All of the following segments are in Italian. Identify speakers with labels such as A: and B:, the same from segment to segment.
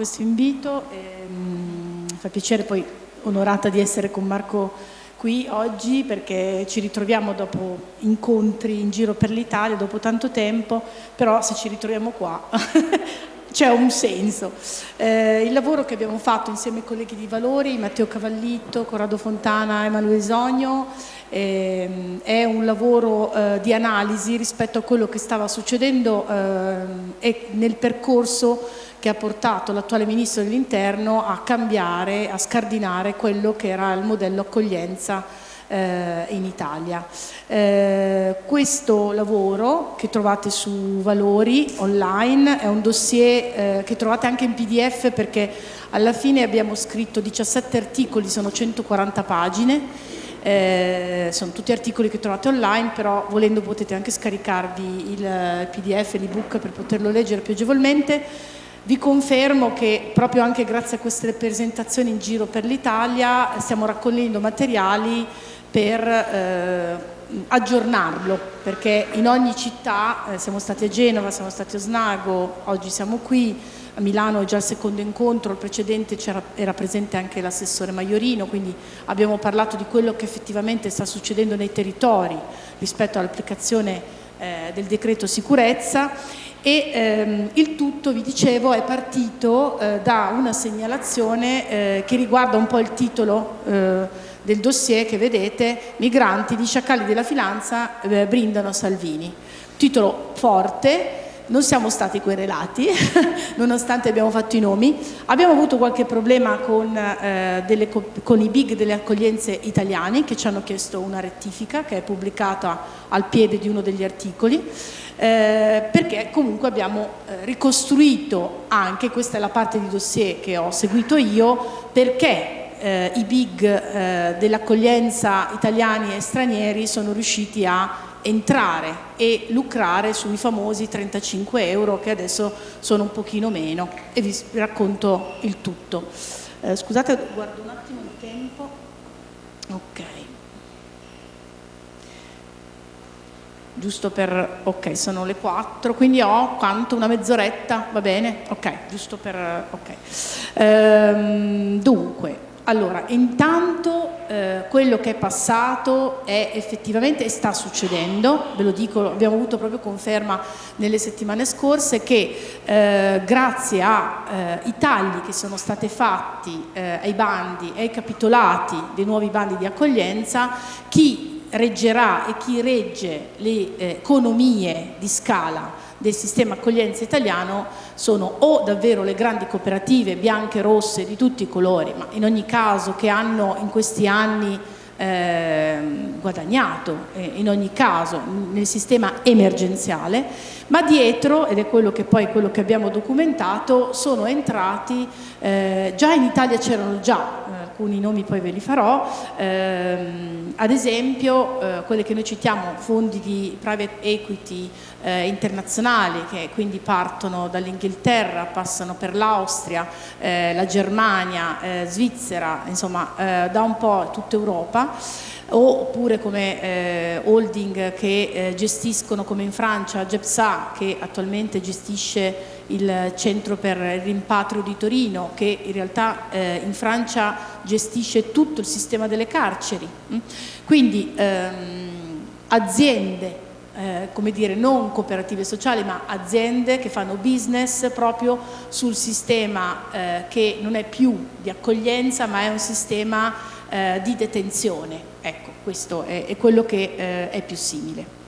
A: questo invito, ehm, fa piacere poi onorata di essere con Marco qui oggi perché ci ritroviamo dopo incontri in giro per l'Italia, dopo tanto tempo, però se ci ritroviamo qua c'è un senso. Eh, il lavoro che abbiamo fatto insieme ai colleghi di Valori, Matteo Cavallitto, Corrado Fontana e Emanuele Sogno, eh, è un lavoro eh, di analisi rispetto a quello che stava succedendo eh, nel percorso che ha portato l'attuale Ministro dell'Interno a cambiare, a scardinare quello che era il modello accoglienza eh, in Italia. Eh, questo lavoro che trovate su Valori online è un dossier eh, che trovate anche in pdf perché alla fine abbiamo scritto 17 articoli, sono 140 pagine eh, sono tutti articoli che trovate online, però volendo potete anche scaricarvi il pdf, l'ebook per poterlo leggere più agevolmente. Vi confermo che proprio anche grazie a queste presentazioni in giro per l'Italia stiamo raccogliendo materiali per eh, aggiornarlo perché in ogni città, eh, siamo stati a Genova, siamo stati a Snago, oggi siamo qui, a Milano è già il secondo incontro, il precedente era presente anche l'assessore Maiorino, quindi abbiamo parlato di quello che effettivamente sta succedendo nei territori rispetto all'applicazione eh, del decreto sicurezza e ehm, il tutto, vi dicevo, è partito eh, da una segnalazione eh, che riguarda un po' il titolo eh, del dossier che vedete, migranti di sciacalli della finanza eh, brindano Salvini. Titolo forte, non siamo stati querelati, nonostante abbiamo fatto i nomi. Abbiamo avuto qualche problema con, eh, delle, con, i big delle accoglienze italiane che ci hanno chiesto una rettifica che è pubblicata al piede di uno degli articoli eh, perché comunque abbiamo eh, ricostruito anche, questa è la parte di dossier che ho seguito io, perché eh, i big eh, dell'accoglienza italiani e stranieri sono riusciti a entrare e lucrare sui famosi 35 euro che adesso sono un pochino meno e vi racconto il tutto. Eh, scusate, guardo un attimo il tempo. Ok. giusto per, ok, sono le 4, quindi ho quanto? Una mezz'oretta, va bene? Ok, giusto per, ok. Ehm, dunque, allora, intanto eh, quello che è passato è effettivamente, sta succedendo, ve lo dico, abbiamo avuto proprio conferma nelle settimane scorse, che eh, grazie ai eh, tagli che sono stati fatti eh, ai bandi e ai capitolati dei nuovi bandi di accoglienza, chi reggerà e chi regge le eh, economie di scala del sistema accoglienza italiano sono o davvero le grandi cooperative bianche, rosse, di tutti i colori, ma in ogni caso che hanno in questi anni eh, guadagnato eh, in ogni caso nel sistema emergenziale, ma dietro, ed è quello che poi quello che abbiamo documentato, sono entrati, eh, già in Italia c'erano già, eh, alcuni nomi poi ve li farò, ehm, ad esempio eh, quelle che noi citiamo, fondi di private equity eh, internazionali che quindi partono dall'Inghilterra, passano per l'Austria, la Germania, Svizzera, insomma da un po' tutta Europa oppure come eh, holding che eh, gestiscono come in Francia GEPSA che attualmente gestisce il centro per il rimpatrio di Torino che in realtà eh, in Francia gestisce tutto il sistema delle carceri mm? quindi ehm, aziende eh, come dire, non cooperative sociali ma aziende che fanno business proprio sul sistema eh, che non è più di accoglienza ma è un sistema eh, di detenzione. Ecco, questo è, è quello che eh, è più simile.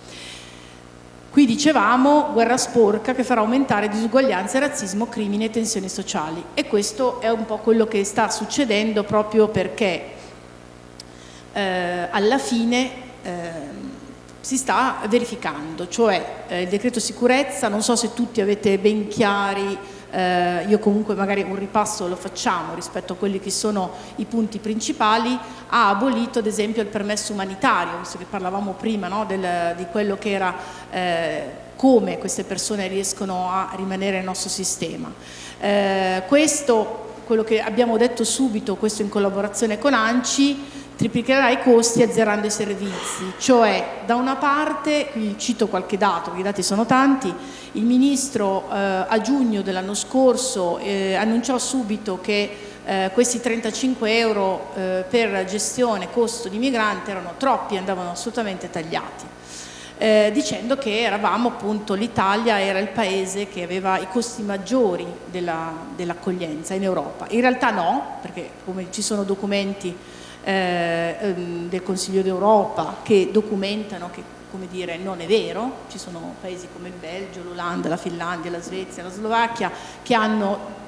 A: Qui dicevamo guerra sporca che farà aumentare disuguaglianze, razzismo, crimini e tensioni sociali e questo è un po' quello che sta succedendo proprio perché eh, alla fine eh, si sta verificando, cioè eh, il decreto sicurezza, non so se tutti avete ben chiari eh, io comunque magari un ripasso lo facciamo rispetto a quelli che sono i punti principali, ha abolito ad esempio il permesso umanitario, visto che parlavamo prima no, del, di quello che era eh, come queste persone riescono a rimanere nel nostro sistema. Eh, questo, quello che abbiamo detto subito, questo in collaborazione con ANCI, triplicherà i costi azzerando i servizi, cioè da una parte, qui cito qualche dato, perché i dati sono tanti, il Ministro eh, a giugno dell'anno scorso eh, annunciò subito che eh, questi 35 euro eh, per gestione costo di migrante erano troppi, andavano assolutamente tagliati. Eh, dicendo che eravamo appunto, l'Italia era il paese che aveva i costi maggiori dell'accoglienza dell in Europa. In realtà no, perché come ci sono documenti del Consiglio d'Europa che documentano che come dire, non è vero, ci sono paesi come il Belgio, l'Olanda, la Finlandia, la Svezia, la Slovacchia che hanno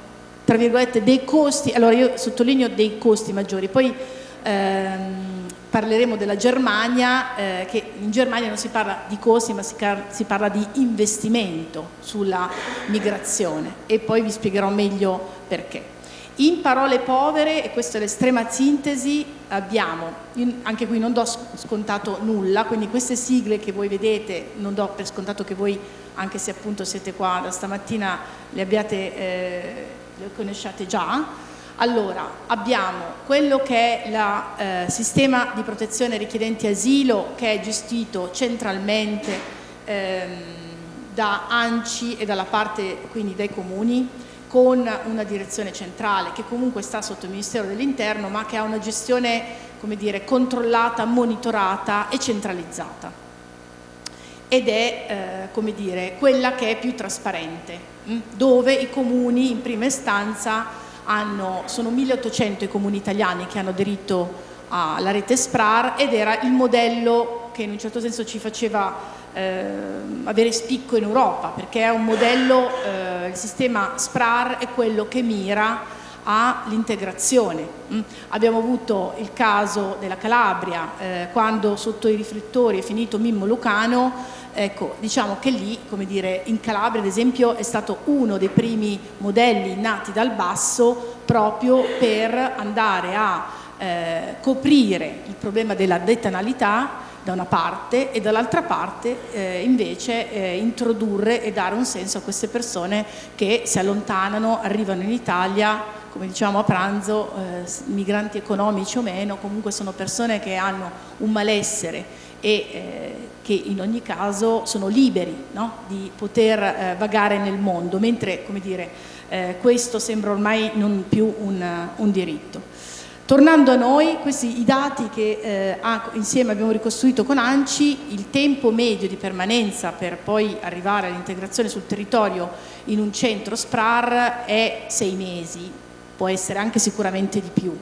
A: tra virgolette dei costi, allora io sottolineo dei costi maggiori, poi ehm, parleremo della Germania, eh, che in Germania non si parla di costi ma si, si parla di investimento sulla migrazione. E poi vi spiegherò meglio perché. In parole povere, e questa è l'estrema sintesi, abbiamo, anche qui non do scontato nulla, quindi queste sigle che voi vedete non do per scontato che voi, anche se appunto siete qua da stamattina, le abbiate, eh, le conosciate già. Allora, abbiamo quello che è il eh, sistema di protezione richiedenti asilo che è gestito centralmente ehm, da ANCI e dalla parte quindi dai comuni, con una direzione centrale che comunque sta sotto il Ministero dell'Interno ma che ha una gestione dire, controllata, monitorata e centralizzata ed è eh, dire, quella che è più trasparente? Mm, dove i comuni in prima istanza hanno, sono 1800 i comuni italiani che hanno aderito alla rete SPRAR ed era il modello che in un certo senso ci faceva eh, avere spicco in Europa perché è un modello, eh, il sistema SPRAR è quello che mira all'integrazione. Mm. Abbiamo avuto il caso della Calabria, eh, quando sotto i riflettori è finito Mimmo Lucano, ecco, diciamo che lì, come dire, in Calabria ad esempio è stato uno dei primi modelli nati dal basso proprio per andare a eh, coprire il problema della detanalità da una parte e dall'altra parte eh, invece eh, introdurre e dare un senso a queste persone che si allontanano, arrivano in Italia, come diciamo a pranzo, eh, migranti economici o meno, comunque sono persone che hanno un malessere e eh, che in ogni caso sono liberi no? di poter eh, vagare nel mondo, mentre come dire, eh, questo sembra ormai non più un, un diritto. Tornando a noi, questi i dati che eh, insieme abbiamo ricostruito con ANCI, il tempo medio di permanenza per poi arrivare all'integrazione sul territorio in un centro SPRAR è sei mesi, può essere anche sicuramente di più.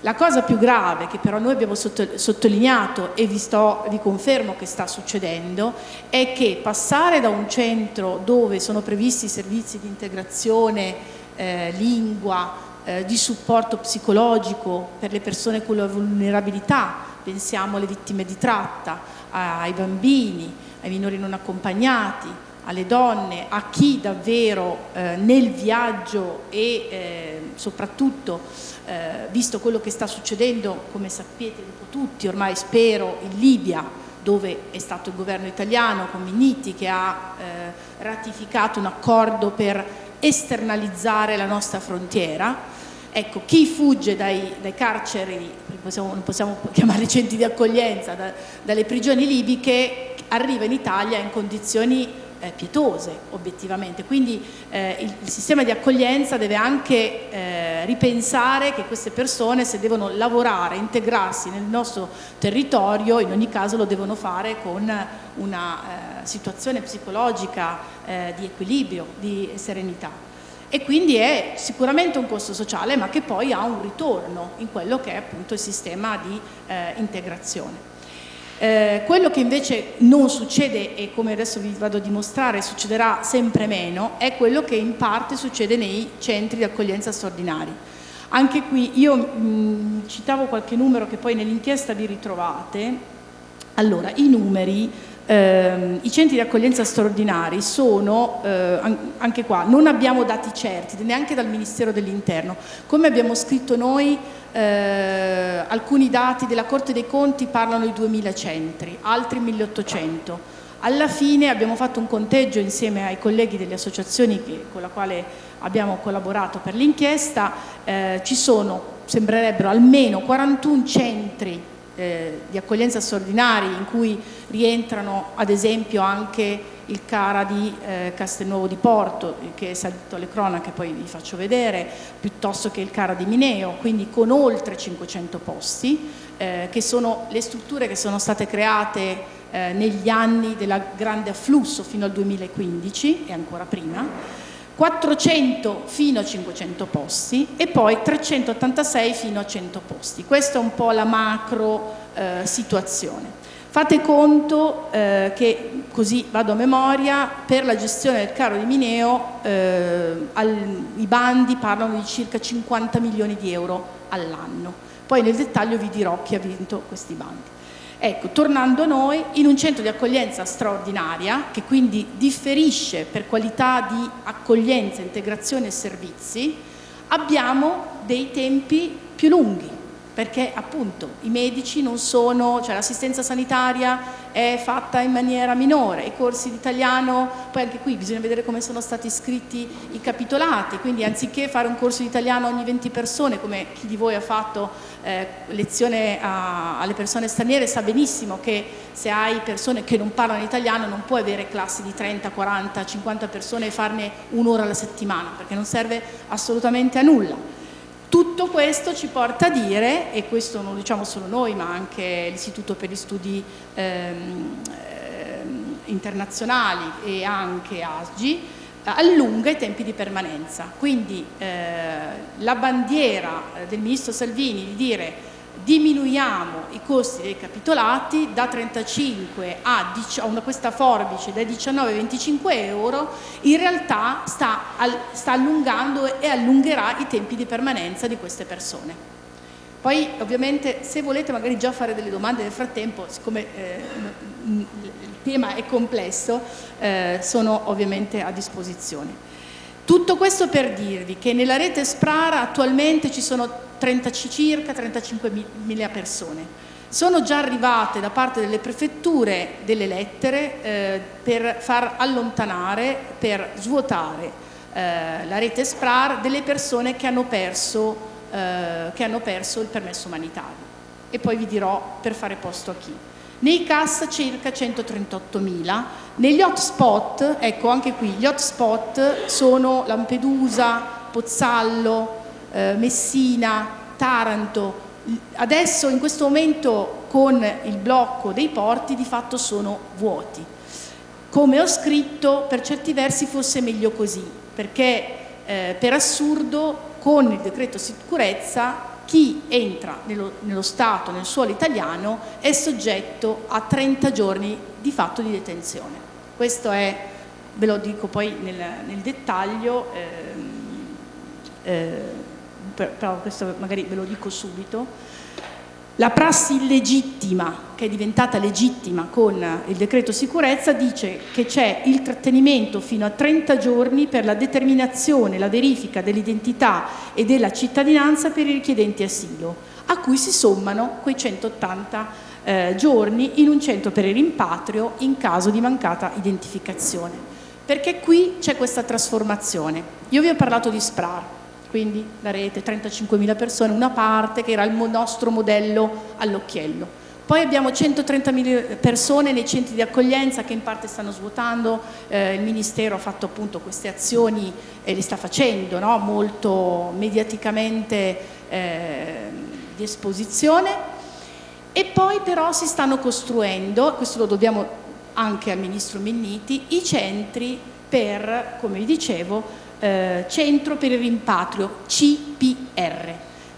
A: La cosa più grave che però noi abbiamo sottolineato e vi, sto, vi confermo che sta succedendo è che passare da un centro dove sono previsti servizi di integrazione, eh, lingua, eh, di supporto psicologico per le persone con la vulnerabilità, pensiamo alle vittime di tratta, ai bambini, ai minori non accompagnati, alle donne, a chi davvero eh, nel viaggio e eh, soprattutto eh, visto quello che sta succedendo, come sapete tutti, ormai spero, in Libia, dove è stato il governo italiano con Minniti che ha eh, ratificato un accordo per esternalizzare la nostra frontiera. Ecco, chi fugge dai, dai carceri, possiamo, non possiamo chiamare centri di accoglienza, da, dalle prigioni libiche, arriva in Italia in condizioni eh, pietose obiettivamente, quindi eh, il, il, sistema di accoglienza deve anche eh, ripensare che queste persone se devono lavorare, integrarsi nel nostro territorio, in ogni caso lo devono fare con una eh, situazione psicologica eh, di equilibrio, di serenità e quindi è sicuramente un costo sociale ma che poi ha un ritorno in quello che è appunto il sistema di eh, integrazione. Eh, quello che invece non succede e come adesso vi vado a dimostrare succederà sempre meno è quello che in parte succede nei centri di accoglienza straordinari. Anche qui io mh, citavo qualche numero che poi nell'inchiesta vi ritrovate, allora i numeri eh, I centri di accoglienza straordinari sono, eh, anche qua, non abbiamo dati certi, neanche dal Ministero dell'Interno. Come abbiamo scritto noi, eh, alcuni dati della Corte dei Conti parlano di 2000 centri, altri 1800. Alla fine abbiamo fatto un conteggio insieme ai colleghi delle associazioni che, con la quale abbiamo collaborato per l'inchiesta, eh, ci sono, sembrerebbero almeno 41 centri eh, di accoglienza straordinari in cui rientrano ad esempio anche il CARA di eh, Castelnuovo di Porto, che è salito alle cronache, poi vi faccio vedere, piuttosto che il CARA di Mineo, quindi con oltre 500 posti, eh, che sono le strutture che sono state create eh, negli anni del grande afflusso fino al 2015 e ancora prima, 400 fino a 500 posti e poi 386 fino a 100 posti. Questa è un po' la macro eh, situazione. Fate conto eh, che, così vado a memoria, per la gestione del caro di Mineo eh, al, i bandi parlano di circa 50 milioni di euro all'anno. Poi nel dettaglio vi dirò chi ha vinto questi bandi. Ecco, tornando a noi, in un centro di accoglienza straordinaria, che quindi differisce per qualità di accoglienza, integrazione e servizi, abbiamo dei tempi più lunghi, perché appunto i medici non sono, cioè l'assistenza sanitaria è fatta in maniera minore, i corsi di italiano, poi anche qui bisogna vedere come sono stati scritti i capitolati, quindi anziché fare un corso di italiano ogni 20 persone, come chi di voi ha fatto eh, lezione a, alle persone straniere, sa benissimo che se hai persone che non parlano italiano non puoi avere classi di 30, 40, 50 persone e farne un'ora alla settimana, perché non serve assolutamente a nulla. Tutto questo ci porta a dire, e questo non lo diciamo solo noi ma anche l'Istituto per gli Studi ehm, ehm, Internazionali e anche ASGI, allunga i tempi di permanenza. Quindi eh, la bandiera del Ministro Salvini di dire diminuiamo i costi dei capitolati da 35 a, a questa forbice da 19 a 25 euro, in realtà sta, sta allungando e allungherà i tempi di permanenza di queste persone. Poi ovviamente se volete magari già fare delle domande nel frattempo, siccome eh, tema è complesso, eh, sono ovviamente a disposizione. Tutto questo per dirvi che nella rete Sprara attualmente ci sono 30, circa 35.000 persone. Sono già arrivate da parte delle prefetture delle lettere eh, per far allontanare, per svuotare eh, la rete Sprar delle persone che hanno, perso, eh, che hanno perso il permesso umanitario. E poi vi dirò per fare posto a chi nei CAS circa 138.000, negli hotspot, ecco anche qui, gli hotspot sono Lampedusa, Pozzallo, eh, Messina, Taranto, adesso in questo momento con il blocco dei porti di fatto sono vuoti. Come ho scritto, per certi versi fosse meglio così, perché eh, per assurdo con il decreto sicurezza chi entra nello, nello, Stato, nel suolo italiano, è soggetto a 30 giorni di fatto di detenzione. Questo è, ve lo dico poi nel, nel dettaglio, ehm, eh, però questo magari ve lo dico subito, la prassi illegittima, che è diventata legittima con il decreto sicurezza, dice che c'è il trattenimento fino a 30 giorni per la determinazione, la verifica dell'identità e della cittadinanza per i richiedenti asilo, a cui si sommano quei 180 eh, giorni in un centro per il rimpatrio in caso di mancata identificazione. Perché qui c'è questa trasformazione. Io vi ho parlato di SPRAR, quindi la rete, 35.000 persone, una parte che era il nostro modello all'occhiello. Poi abbiamo 130.000 persone nei centri di accoglienza che in parte stanno svuotando, eh, il Ministero ha fatto appunto queste azioni e le sta facendo no? molto mediaticamente eh, di esposizione e poi però si stanno costruendo, questo lo dobbiamo anche al Ministro Minniti, i centri per, come vi dicevo, eh, Centro per il Rimpatrio, CPR,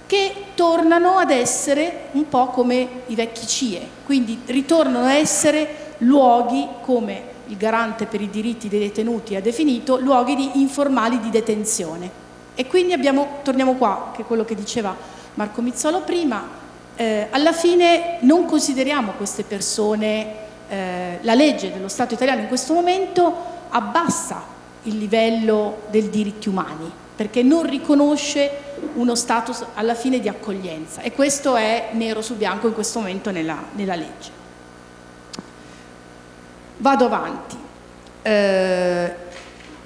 A: che tornano ad essere un po' come i vecchi CIE, quindi ritornano a essere luoghi come il garante per i diritti dei detenuti ha definito, luoghi di informali di detenzione. E quindi abbiamo, torniamo qua, che è quello che diceva Marco Mizzolo prima, eh, alla fine non consideriamo queste persone, eh, la legge dello Stato italiano in questo momento abbassa il livello dei diritti umani, perché non riconosce uno status alla fine di accoglienza e questo è nero su bianco in questo momento nella, nella legge. Vado avanti. Eh,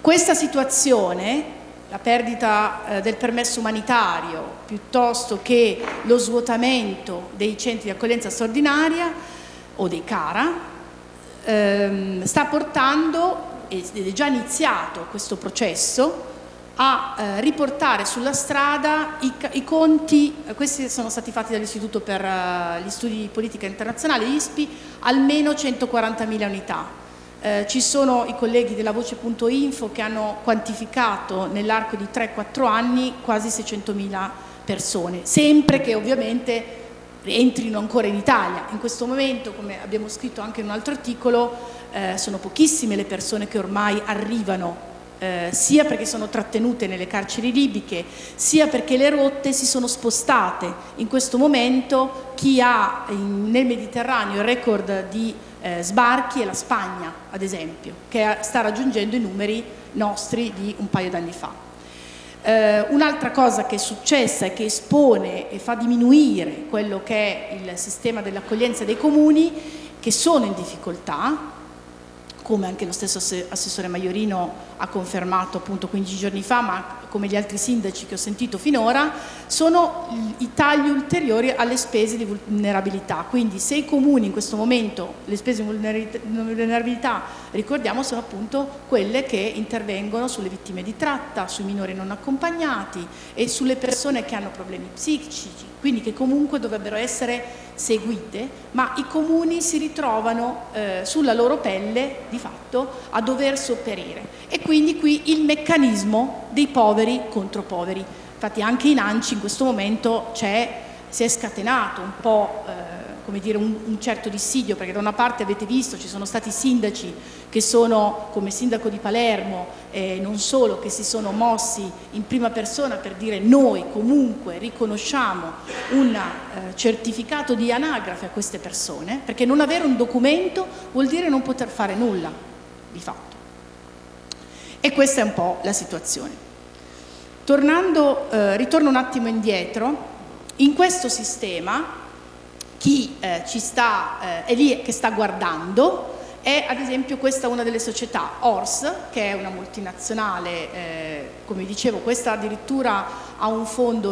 A: questa situazione la perdita eh, del permesso umanitario piuttosto che lo svuotamento dei centri di accoglienza straordinaria o dei CARA ehm, sta portando, ed è già iniziato questo processo, a eh, riportare sulla strada i, i, conti, questi sono stati fatti dall'Istituto per uh, gli Studi di Politica Internazionale, ISPI, almeno 140.000 unità. Eh, ci sono i colleghi della Voce.info che hanno quantificato nell'arco di 3-4 anni quasi 600.000 persone, sempre che ovviamente entrino ancora in Italia. In questo momento, come abbiamo scritto anche in un altro articolo, eh, sono pochissime le persone che ormai arrivano eh, sia perché sono trattenute nelle carceri libiche, sia perché le rotte si sono spostate. In questo momento chi ha in, nel Mediterraneo il record di eh, sbarchi è la Spagna, ad esempio, che sta raggiungendo i numeri nostri di un paio d'anni fa. Eh, Un'altra cosa che è successa e che espone e fa diminuire quello che è il sistema dell'accoglienza dei comuni che sono in difficoltà come anche lo stesso assessore Maiorino ha confermato appunto 15 giorni fa, ma come gli altri sindaci che ho sentito finora, sono i tagli ulteriori alle spese di vulnerabilità. Quindi se i comuni in questo momento, le spese di vulnerabilità, ricordiamo, sono appunto quelle che intervengono sulle vittime di tratta, sui minori non accompagnati e sulle persone che hanno problemi psichici, quindi che comunque dovrebbero essere seguite, ma i comuni si ritrovano eh, sulla loro pelle di fatto a dover sopperire e quindi qui il meccanismo dei poveri contro poveri. Infatti anche in ANCI in questo momento si è scatenato un po' eh, dire, un, un, certo dissidio, perché da una parte avete visto ci sono stati sindaci che sono, come sindaco di Palermo, eh, non solo, che si sono mossi in prima persona per dire noi comunque riconosciamo un eh, certificato di anagrafe a queste persone, perché non avere un documento vuol dire non poter fare nulla, di fatto. E questa è un po' la situazione. Tornando, eh, ritorno un attimo indietro, in questo sistema chi eh, ci sta, eh, è lì che sta guardando è ad esempio questa una delle società, Ors, che è una multinazionale, eh, come dicevo, questa addirittura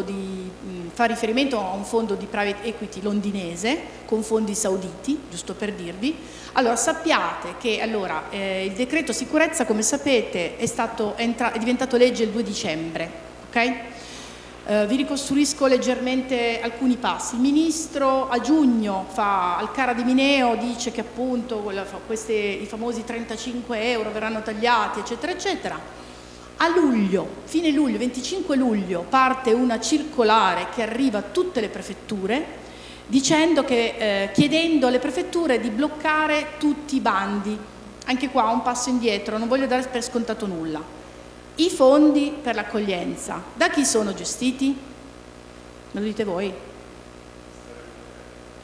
A: di, mh, fa riferimento a un fondo di private equity londinese con fondi sauditi, giusto per dirvi. Allora sappiate che allora, eh, il decreto sicurezza, come sapete, è, stato, è, diventato legge il 2 dicembre, ok? Eh, vi ricostruisco leggermente alcuni passi. Il Ministro a giugno fa al Cara di Mineo, dice che appunto queste, i famosi 35 euro verranno tagliati, eccetera, eccetera. A luglio, fine luglio, 25 luglio, parte una circolare che arriva a tutte le prefetture dicendo che, eh, chiedendo alle prefetture di bloccare tutti i bandi. Anche qua un passo indietro, non voglio dare per scontato nulla i fondi per l'accoglienza, da chi sono gestiti? Me lo dite voi?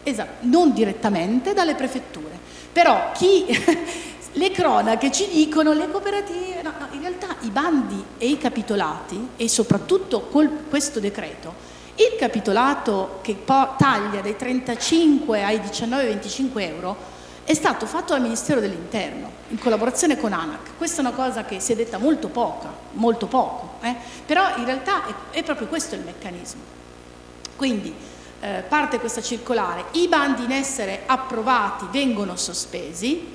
A: Esatto, non direttamente dalle prefetture. Però chi, le cronache ci dicono, le cooperative, no, no, in realtà i bandi e i capitolati, e soprattutto col, questo decreto, il capitolato che taglia dai 35 ai 19-25 euro è stato fatto dal Ministero dell'Interno in collaborazione con ANAC. Questa è una cosa che si è detta molto poca, molto poco, eh? però in realtà è, è, proprio questo il meccanismo. Quindi eh, parte questa circolare, i bandi in essere approvati vengono sospesi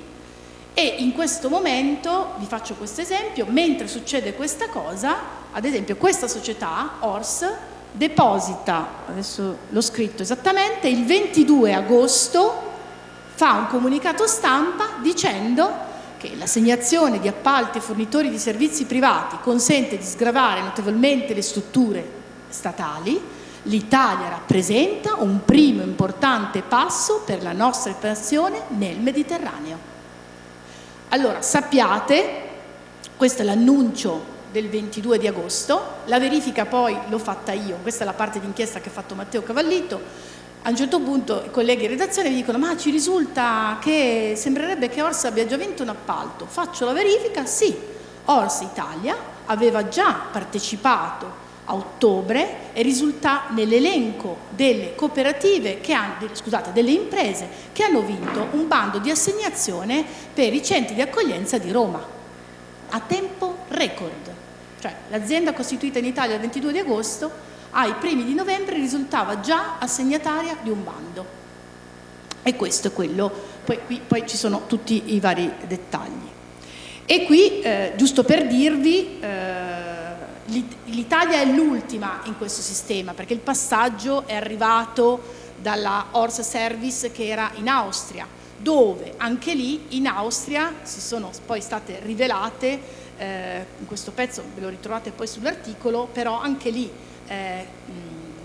A: e in questo momento, vi faccio questo esempio, mentre succede questa cosa, ad esempio questa società, ORS, deposita, adesso l'ho scritto esattamente, il 22 agosto fa un comunicato stampa dicendo che l'assegnazione di appalti e fornitori di servizi privati consente di sgravare notevolmente le strutture statali, l'Italia rappresenta un primo importante passo per la nostra espansione nel Mediterraneo. Allora sappiate, questo è l'annuncio del 22 di agosto, la verifica poi l'ho fatta io, questa è la parte d'inchiesta che ha fatto Matteo Cavallito, a un certo punto i colleghi in redazione mi dicono ma ci risulta che sembrerebbe che Ors abbia già vinto un appalto. Faccio la verifica, sì, Ors Italia aveva già partecipato a ottobre e risulta nell'elenco delle cooperative che hanno, scusate, delle imprese che hanno vinto un bando di assegnazione per i centri di accoglienza di Roma a tempo record. cioè l'azienda costituita in Italia il 22 di agosto ai primi di novembre risultava già assegnataria di un bando. E questo è quello, poi, qui, poi ci sono tutti i vari dettagli. E qui, eh, giusto per dirvi, eh, l'Italia è l'ultima in questo sistema, perché il passaggio è arrivato dalla Horse Service che era in Austria, dove anche lì in Austria si sono poi state rivelate, eh, in questo pezzo ve lo ritrovate poi sull'articolo, però anche lì eh,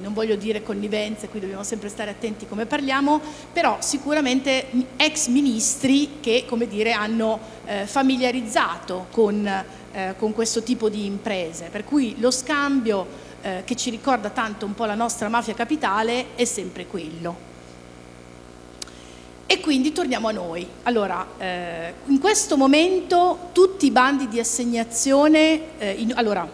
A: non voglio dire connivenze, qui dobbiamo sempre stare attenti come parliamo, però sicuramente ex ministri che come dire, hanno eh, familiarizzato con, eh, con, questo tipo di imprese, per cui lo scambio eh, che ci ricorda tanto un po' la nostra mafia capitale è sempre quello. E quindi torniamo a noi. Allora, eh, in questo momento tutti i bandi di assegnazione, eh, in, allora,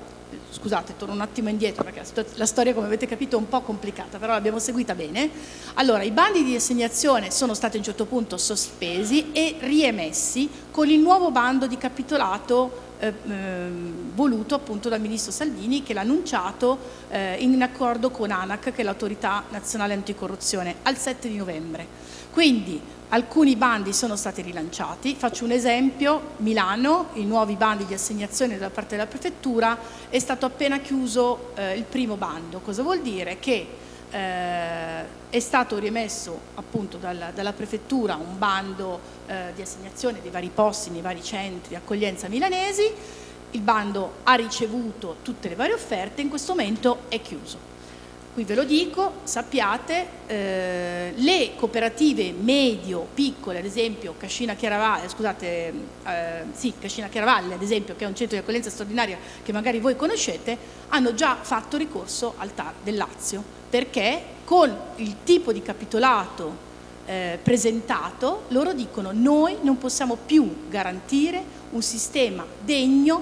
A: scusate, torno un attimo indietro perché la storia come avete capito è un po' complicata, però l'abbiamo seguita bene. Allora, i bandi di assegnazione sono stati a un certo punto sospesi e riemessi con il nuovo bando di capitolato eh, ehm, voluto appunto dal ministro Salvini che l'ha annunciato eh, in accordo con ANAC che è l'autorità nazionale anticorruzione al 7 di novembre. Quindi alcuni bandi sono stati rilanciati, faccio un esempio, Milano, i nuovi bandi di assegnazione da parte della prefettura, è stato appena chiuso eh, il primo bando, cosa vuol dire? Che eh, è stato riemesso appunto dalla, dalla prefettura un bando eh, di assegnazione dei vari posti nei vari centri di accoglienza milanesi, il bando ha ricevuto tutte le varie offerte, in questo momento è chiuso. Qui ve lo dico, sappiate, eh, le cooperative medio, piccole, ad esempio Cascina Chiaravalle, scusate, eh, sì, Cascina Chiaravalle, ad esempio, che è un centro di accoglienza straordinaria che magari voi conoscete, hanno già fatto ricorso al TAR del Lazio, perché con il tipo di capitolato eh, presentato, loro dicono noi non possiamo più garantire un sistema degno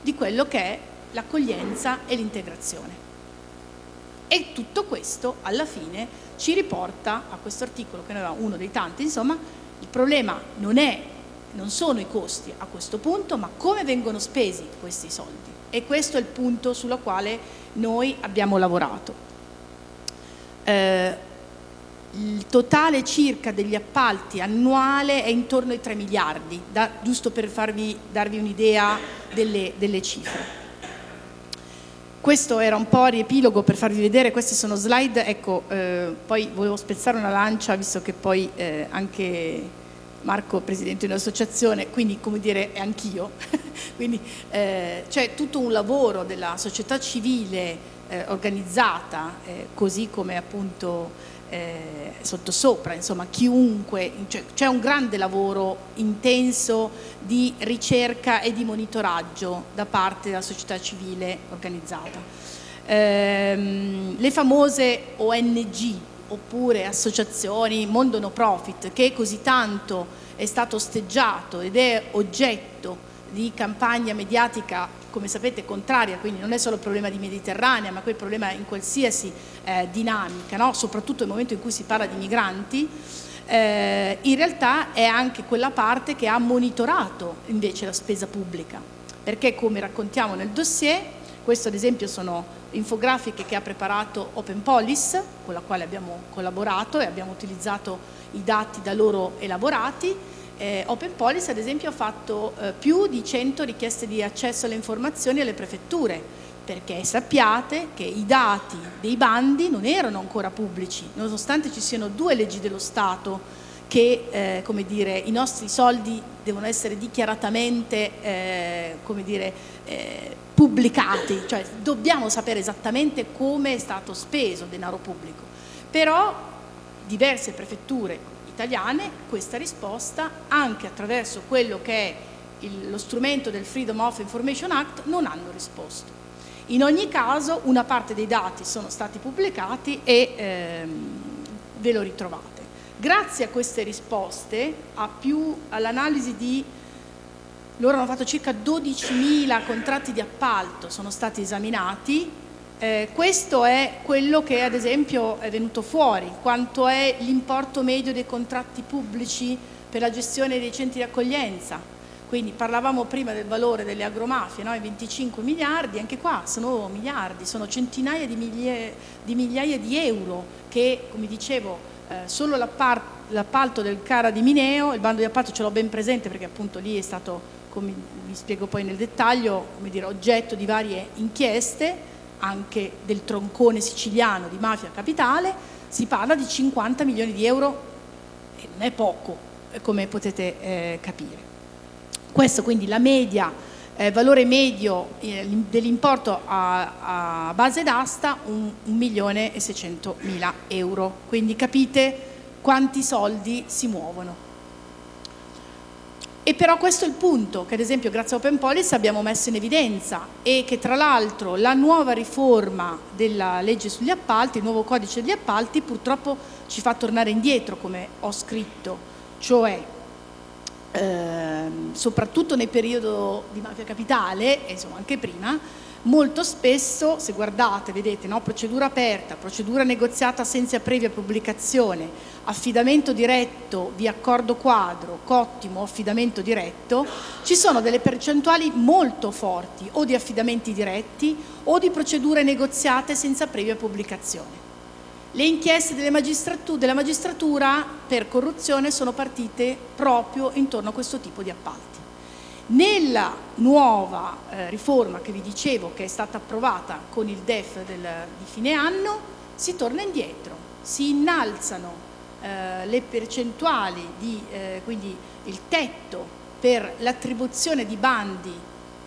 A: di quello che è l'accoglienza e l'integrazione. E tutto questo alla fine ci riporta a questo articolo che noi uno dei tanti, insomma, il problema non, è, non sono i costi a questo punto, ma come vengono spesi questi soldi. E questo è il punto sulla quale noi abbiamo lavorato. Eh, il totale circa degli appalti annuale è intorno ai 3 miliardi, da, giusto per farvi, darvi un'idea delle, delle cifre. Questo era un po' riepilogo per farvi vedere, queste sono slide, ecco, eh, poi volevo spezzare una lancia, visto che poi eh, anche Marco è presidente di un'associazione, quindi come dire anch'io, quindi eh, c'è tutto un lavoro della società civile eh, organizzata, eh, così come appunto eh, sottosopra, insomma chiunque, cioè, c'è un grande lavoro intenso di ricerca e di monitoraggio da parte della società civile organizzata. Eh, le famose ONG oppure associazioni, mondo no profit, che così tanto è stato osteggiato ed è oggetto di campagna mediatica come sapete contraria, quindi non è solo il problema di Mediterranea, ma quel problema in qualsiasi eh, dinamica, no? soprattutto nel momento in cui si parla di migranti, eh, in realtà è anche quella parte che ha monitorato invece la spesa pubblica, perché come raccontiamo nel dossier, questo ad esempio sono infografiche che ha preparato Open Police, con la quale abbiamo collaborato e abbiamo utilizzato i dati da loro elaborati, eh, Open Policy ad esempio ha fatto eh, più di 100 richieste di accesso alle informazioni alle prefetture perché sappiate che i dati dei bandi non erano ancora pubblici nonostante ci siano due leggi dello Stato che eh, come dire, i nostri soldi devono essere dichiaratamente eh, come dire, eh, pubblicati cioè dobbiamo sapere esattamente come è stato speso denaro pubblico. Però diverse prefetture italiane questa risposta anche attraverso quello che è il, lo strumento del Freedom of Information Act non hanno risposto. In ogni caso una parte dei dati sono stati pubblicati e ehm, ve lo ritrovate. Grazie a queste risposte, all'analisi di loro hanno fatto circa 12.000 contratti di appalto, sono stati esaminati eh, questo è quello che ad esempio è venuto fuori, quanto è l'importo medio dei contratti pubblici per la gestione dei centri di accoglienza, quindi parlavamo prima del valore delle agromafie, no? 25 miliardi, anche qua sono miliardi, sono centinaia di migliaia di, migliaia di euro che, come dicevo, eh, solo l'appalto del Cara di Mineo, il bando di appalto ce l'ho ben presente perché appunto lì è stato, come vi spiego poi nel dettaglio, dire, oggetto di varie inchieste, anche del troncone siciliano di mafia capitale, si parla di 50 milioni di euro e non è poco, come potete eh, capire. Questo quindi la media, eh, valore medio eh, dell'importo a, a, base d'asta 1 milione e 600 mila euro, quindi capite quanti soldi si muovono. E però questo è il punto che ad esempio grazie a Open Policy abbiamo messo in evidenza e che tra l'altro la nuova riforma della legge sugli appalti, il nuovo codice degli appalti purtroppo ci fa tornare indietro come ho scritto, cioè Ehm, soprattutto nel periodo di mafia capitale, e insomma anche prima, molto spesso, se guardate, vedete, no? procedura aperta, procedura negoziata senza previa pubblicazione, affidamento diretto via accordo quadro, cottimo, affidamento diretto, ci sono delle percentuali molto forti o di affidamenti diretti o di procedure negoziate senza previa pubblicazione. Le inchieste magistratu della magistratura per corruzione sono partite proprio intorno a questo tipo di appalti. Nella nuova eh, riforma che vi dicevo che è stata approvata con il DEF del, di fine anno si torna indietro, si innalzano eh, le percentuali, di, eh, quindi il tetto per l'attribuzione di bandi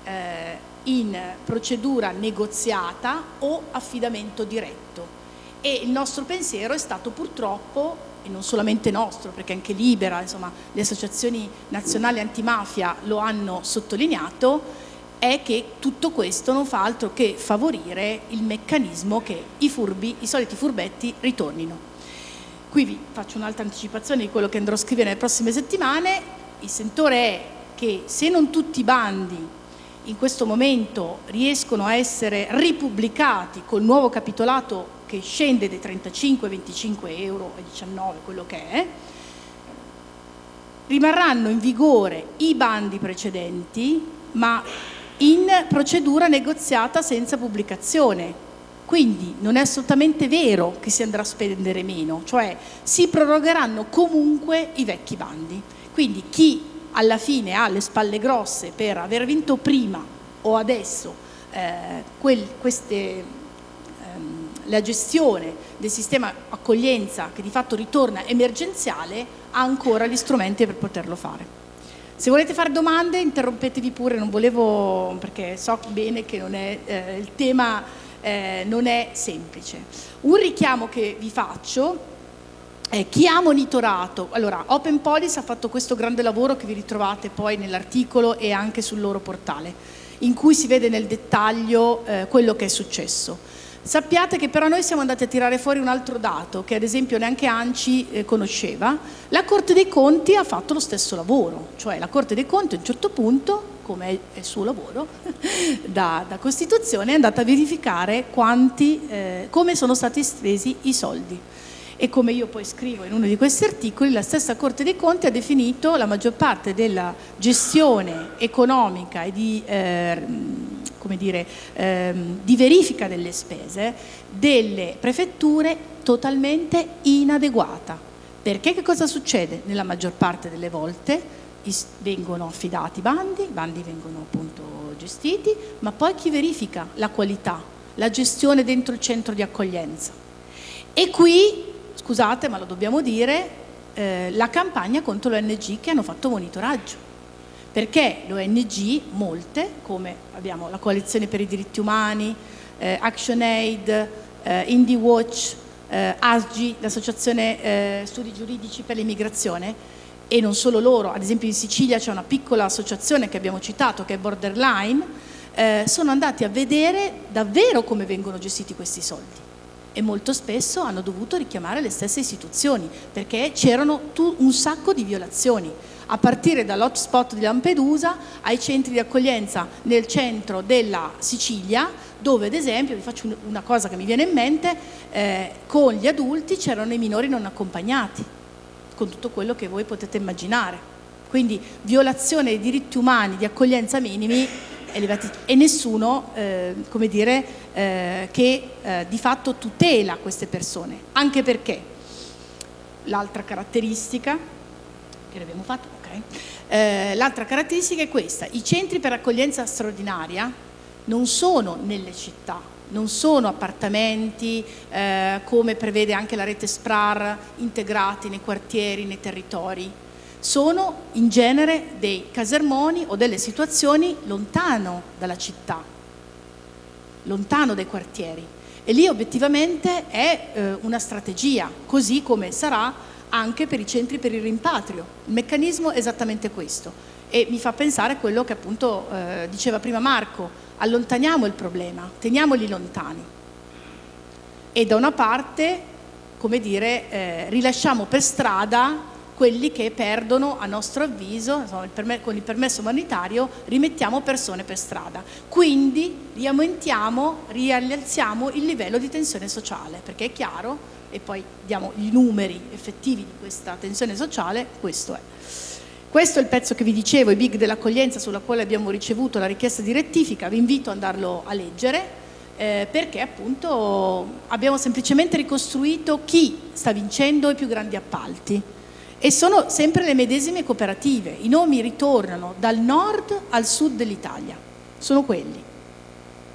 A: eh, in procedura negoziata o affidamento diretto. E il nostro pensiero è stato purtroppo, e non solamente nostro, perché anche Libera, insomma, le associazioni nazionali antimafia lo hanno sottolineato, è che tutto questo non fa altro che favorire il meccanismo che i furbi, i soliti furbetti ritornino. Qui vi faccio un'altra anticipazione di quello che andrò a scrivere nelle prossime settimane, il sentore è che se non tutti i bandi in questo momento riescono a essere ripubblicati col nuovo capitolato che scende dai 35 25 euro ai 19 quello che è rimarranno in vigore i bandi precedenti ma in procedura negoziata senza pubblicazione. Quindi non è assolutamente vero che si andrà a spendere meno cioè si prorogheranno comunque i vecchi bandi. Quindi chi alla fine ha le spalle grosse per aver vinto prima o adesso eh, quel, queste la gestione del sistema accoglienza che di fatto ritorna emergenziale ha ancora gli strumenti per poterlo fare. Se volete fare domande interrompetevi pure, non volevo, perché so bene che è, eh, il tema eh, non è semplice. Un richiamo che vi faccio è chi ha monitorato, allora Open Policy ha fatto questo grande lavoro che vi ritrovate poi nell'articolo e anche sul loro portale, in cui si vede nel dettaglio eh, quello che è successo. Sappiate che però noi siamo andati a tirare fuori un altro dato che ad esempio neanche ANCI eh, conosceva. La Corte dei Conti ha fatto lo stesso lavoro, cioè la Corte dei Conti a un certo punto, come è il suo lavoro da, da Costituzione, è andata a verificare quanti, eh, come sono stati spesi i soldi e come io poi scrivo in uno di questi articoli, la stessa Corte dei Conti ha definito la maggior parte della gestione economica e di eh, come dire, ehm, di verifica delle spese delle prefetture totalmente inadeguata. Perché che cosa succede? Nella maggior parte delle volte vengono affidati bandi, i bandi vengono appunto gestiti, ma poi chi verifica la qualità, la gestione dentro il centro di accoglienza? E qui, scusate ma lo dobbiamo dire, eh, la campagna contro l'ONG che hanno fatto monitoraggio perché l'ONG, molte, come abbiamo la Coalizione per i diritti umani, eh, ActionAid, eh, Indie Watch, eh, ASGI, l'Associazione eh, Studi Giuridici per l'Immigrazione, e non solo loro, ad esempio in Sicilia c'è una piccola associazione che abbiamo citato che è Borderline, eh, sono andati a vedere davvero come vengono gestiti questi soldi. E molto spesso hanno dovuto richiamare le stesse istituzioni perché c'erano un sacco di violazioni a partire dall'hotspot di Lampedusa ai centri di accoglienza nel centro della Sicilia dove ad esempio, vi faccio una cosa che mi viene in mente, eh, con gli adulti c'erano i minori non accompagnati, con tutto quello che voi potete immaginare. quindi violazione dei diritti umani di accoglienza minimi elevati e nessuno eh, come dire, eh, che eh, di fatto tutela queste persone, anche perché l'altra caratteristica che abbiamo fatto, Eh, l'altra caratteristica è questa, i centri per accoglienza straordinaria non sono nelle città, non sono appartamenti eh, come prevede anche la rete SPRAR integrati nei quartieri, nei territori, sono in genere dei casermoni o delle situazioni lontano dalla città, lontano dai quartieri. E lì obiettivamente è eh, una strategia, così come sarà anche per i centri per il rimpatrio. Il meccanismo è esattamente questo e mi fa pensare a quello che appunto eh, diceva prima Marco, allontaniamo il problema, teniamoli lontani e da una parte, come dire, eh, rilasciamo per strada quelli che perdono, a nostro avviso, insomma, con il permesso umanitario, rimettiamo persone per strada. Quindi riaumentiamo, rialziamo il livello di tensione sociale, perché è chiaro, e poi diamo i numeri effettivi di questa tensione sociale, questo è. Questo è il pezzo che vi dicevo, i big dell'accoglienza sulla quale abbiamo ricevuto la richiesta di rettifica, vi invito ad andarlo a leggere eh, perché appunto abbiamo semplicemente ricostruito chi sta vincendo i più grandi appalti e sono sempre le medesime cooperative, i nomi ritornano dal nord al sud dell'Italia, sono quelli.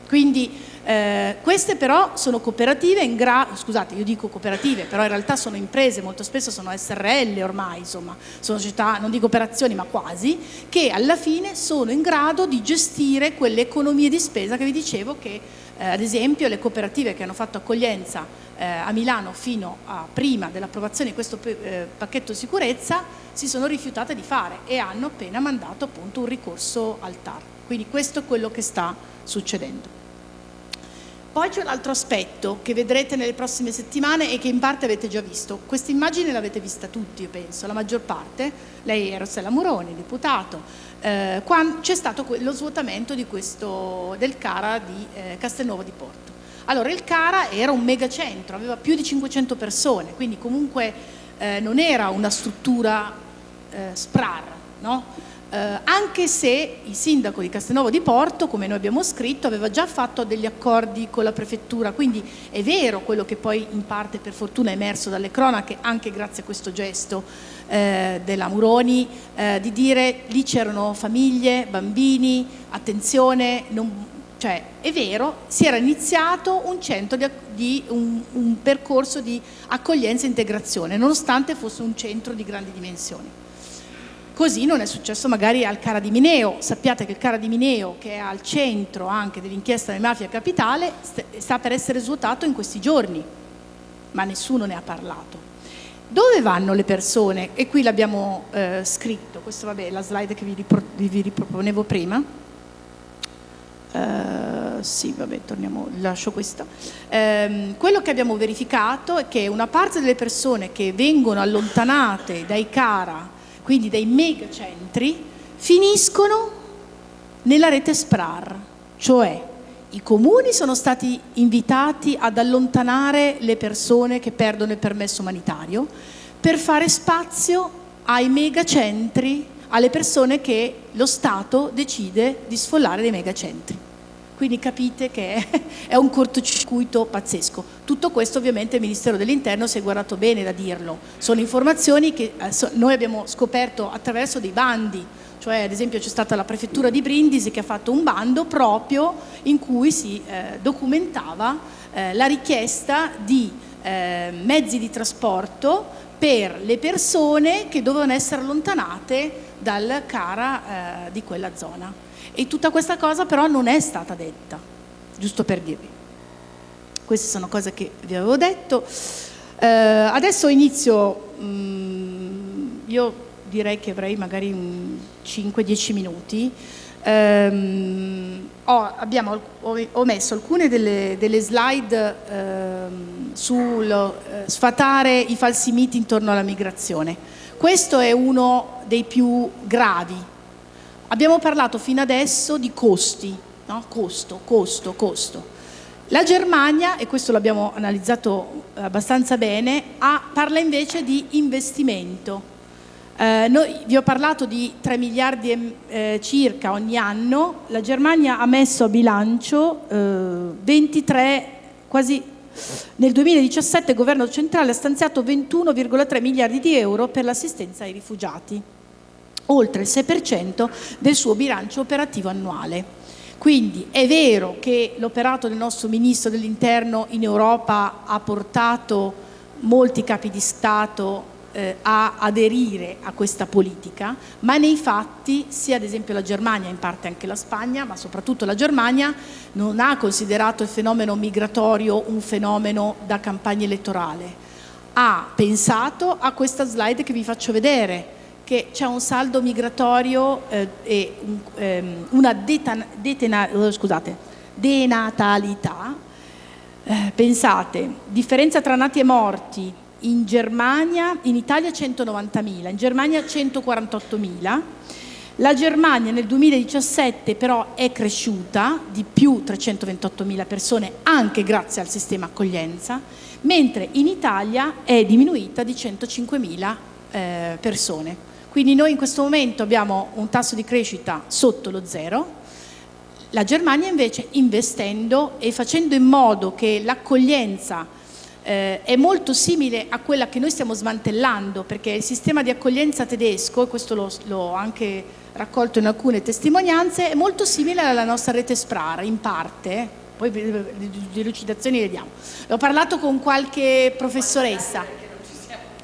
A: Quindi eh, queste però sono cooperative in grado, scusate io dico cooperative, però in realtà sono imprese, molto spesso sono SRL ormai, insomma, sono società non di cooperazioni ma quasi, che alla fine sono in grado di gestire quelle economie di spesa che vi dicevo che eh, ad esempio le cooperative che hanno fatto accoglienza eh, a Milano fino a prima dell'approvazione di questo eh, pacchetto sicurezza si sono rifiutate di fare e hanno appena mandato appunto un ricorso al TAR. Quindi questo è quello che sta succedendo. Poi c'è un altro aspetto che vedrete nelle prossime settimane e che in parte avete già visto. Questa immagine l'avete vista tutti, io penso, la maggior parte. Lei è Rossella Muroni, deputato. Eh, c'è stato lo svuotamento questo, del CARA di eh, Castelnuovo di Porto. Allora il CARA era un megacentro, aveva più di 500 persone, quindi comunque eh, non era una struttura eh, SPRAR, no? Eh, anche se il sindaco di Castelnuovo di Porto, come noi abbiamo scritto, aveva già fatto degli accordi con la prefettura, quindi è vero quello che poi in parte per fortuna è emerso dalle cronache, anche grazie a questo gesto eh, della Muroni, eh, di dire lì c'erano famiglie, bambini, attenzione, non, cioè, è vero, si era iniziato un, di, di un, un percorso di accoglienza e integrazione, nonostante fosse un centro di grandi dimensioni. Così non è successo magari al Cara di Mineo. Sappiate che il Cara di Mineo, che è al centro anche dell'inchiesta delle mafie capitale, sta per essere svuotato in questi giorni, ma nessuno ne ha parlato. Dove vanno le persone? E qui l'abbiamo eh, scritto, questa vabbè, è la slide che vi, vi riproponevo prima Uh, sì, vabbè, torniamo, lascio questo. Um, quello che abbiamo verificato è che una parte delle persone che vengono allontanate dai CARA, quindi dai megacentri, finiscono nella rete SPRAR, cioè i comuni sono stati invitati ad allontanare le persone che perdono il permesso umanitario per fare spazio ai megacentri alle persone che lo Stato decide di sfollare dei megacentri. Quindi capite che è un cortocircuito pazzesco. Tutto questo ovviamente il Ministero dell'Interno si è guardato bene da dirlo. Sono informazioni che eh, noi abbiamo scoperto attraverso dei bandi, cioè ad esempio c'è stata la prefettura di Brindisi che ha fatto un bando proprio in cui si eh, documentava eh, la richiesta di eh, mezzi di trasporto per le persone che dovevano essere allontanate dal CARA eh, di quella zona. E tutta questa cosa però non è stata detta, giusto per dirvi. Queste sono cose che vi avevo detto. Eh, adesso inizio, mh, mm, io direi che avrei magari 5-10 minuti. Um, ho, abbiamo, ho, messo alcune delle, delle slide um, sul uh, sfatare i falsi miti intorno alla migrazione. Questo è uno dei più gravi. Abbiamo parlato fino adesso di costi, no? costo, costo, costo. La Germania, e questo l'abbiamo analizzato abbastanza bene, ha, parla invece di investimento. Eh, noi, vi ho parlato di 3 miliardi eh, circa ogni anno, la Germania ha messo a bilancio eh, 23, quasi nel 2017 il governo centrale ha stanziato 21,3 miliardi di euro per l'assistenza ai rifugiati, oltre il 6% del suo bilancio operativo annuale. Quindi è vero che l'operato del nostro Ministro dell'Interno in Europa ha portato molti capi di Stato eh, a aderire a questa politica, ma nei fatti sia ad esempio la Germania, in parte anche la Spagna, ma soprattutto la Germania non ha considerato il fenomeno migratorio un fenomeno da campagna elettorale. Ha pensato a questa slide che vi faccio vedere, che c'è un saldo migratorio eh, e un, ehm, una detena, scusate, denatalità. Eh, pensate, differenza tra nati e morti, in Germania, in Italia 190.000, in Germania 148.000. La Germania nel 2017 però è cresciuta di più 328.000 persone anche grazie al sistema accoglienza, mentre in Italia è diminuita di 105.000 eh, persone. Quindi noi in questo momento abbiamo un tasso di crescita sotto lo zero, la Germania invece investendo e facendo in modo che l'accoglienza eh, è molto simile a quella che noi stiamo smantellando perché il sistema di accoglienza tedesco, e questo l'ho anche raccolto in alcune testimonianze, è molto simile alla nostra rete SPRAR in parte, poi le delucidazioni le diamo. Ho parlato con qualche professoressa.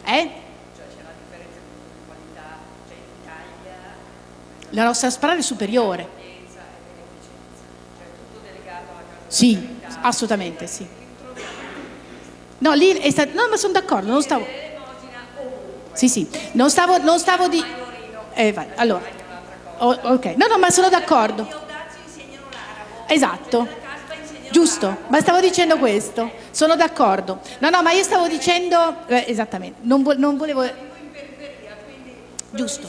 A: Eh? La nostra SPRAR è superiore. Sì, assolutamente sì. No, lì è stato, no ma sono d'accordo, non stavo... Sì, sì, non stavo, non stavo di... Eh, vai, allora, oh, ok, no, no, ma sono d'accordo. Esatto, giusto, ma stavo dicendo questo, sono d'accordo. No, no, ma io stavo dicendo, eh, esattamente, non, vo non volevo... Giusto.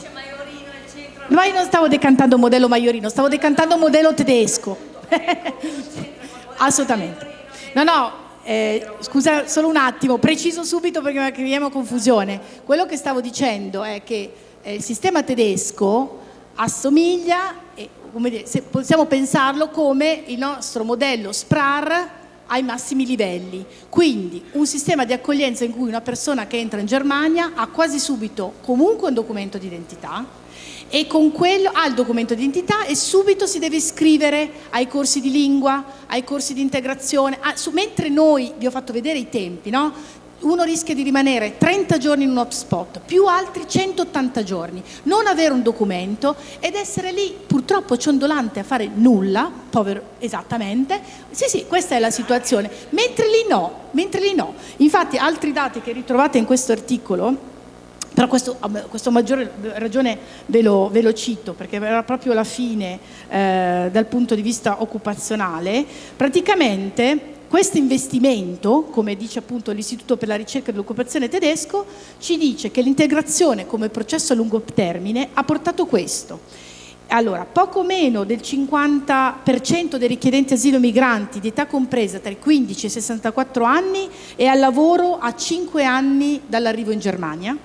A: Ma io non stavo decantando modello maiorino, stavo decantando modello tedesco. Assolutamente. No, no, eh, scusa solo un attimo, preciso subito perché creiamo confusione. Quello che stavo dicendo è che eh, il sistema tedesco assomiglia, eh, dire, possiamo pensarlo come il nostro modello SPRAR ai massimi livelli. Quindi un sistema di accoglienza in cui una persona che entra in Germania ha quasi subito comunque un documento di identità, e con quello ha il documento di identità e subito si deve iscrivere ai corsi di lingua, ai corsi di integrazione, ah, su, mentre noi, vi ho fatto vedere i tempi, no? uno rischia di rimanere 30 giorni in un hotspot, più altri 180 giorni, non avere un documento ed essere lì purtroppo ciondolante a fare nulla, povero, esattamente, sì sì, questa è la situazione, mentre lì no, mentre lì no. Infatti altri dati che ritrovate in questo articolo, però questo, questo maggiore ragione ve lo, ve lo, cito perché era proprio la fine eh, dal punto di vista occupazionale, praticamente questo investimento, come dice appunto l'Istituto per la ricerca dell'occupazione tedesco, ci dice che l'integrazione come processo a lungo termine ha portato questo. Allora, poco meno del 50% dei richiedenti asilo migranti di età compresa tra i 15 e i 64 anni è al lavoro a 5 anni dall'arrivo in Germania,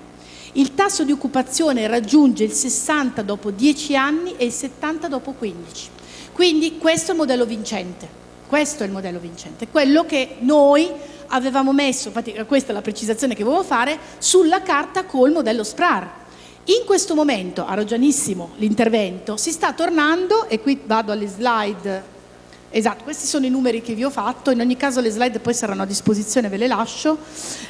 A: il tasso di occupazione raggiunge il 60 dopo 10 anni e il 70 dopo 15. Quindi questo è il modello vincente, questo è il modello vincente, quello che noi avevamo messo, infatti questa è la precisazione che volevo fare, sulla carta col modello SPRAR. In questo momento, ha ragionissimo l'intervento, si sta tornando, e qui vado alle slide Esatto, questi sono i numeri che vi ho fatto, in ogni caso le slide poi saranno a disposizione, ve le lascio.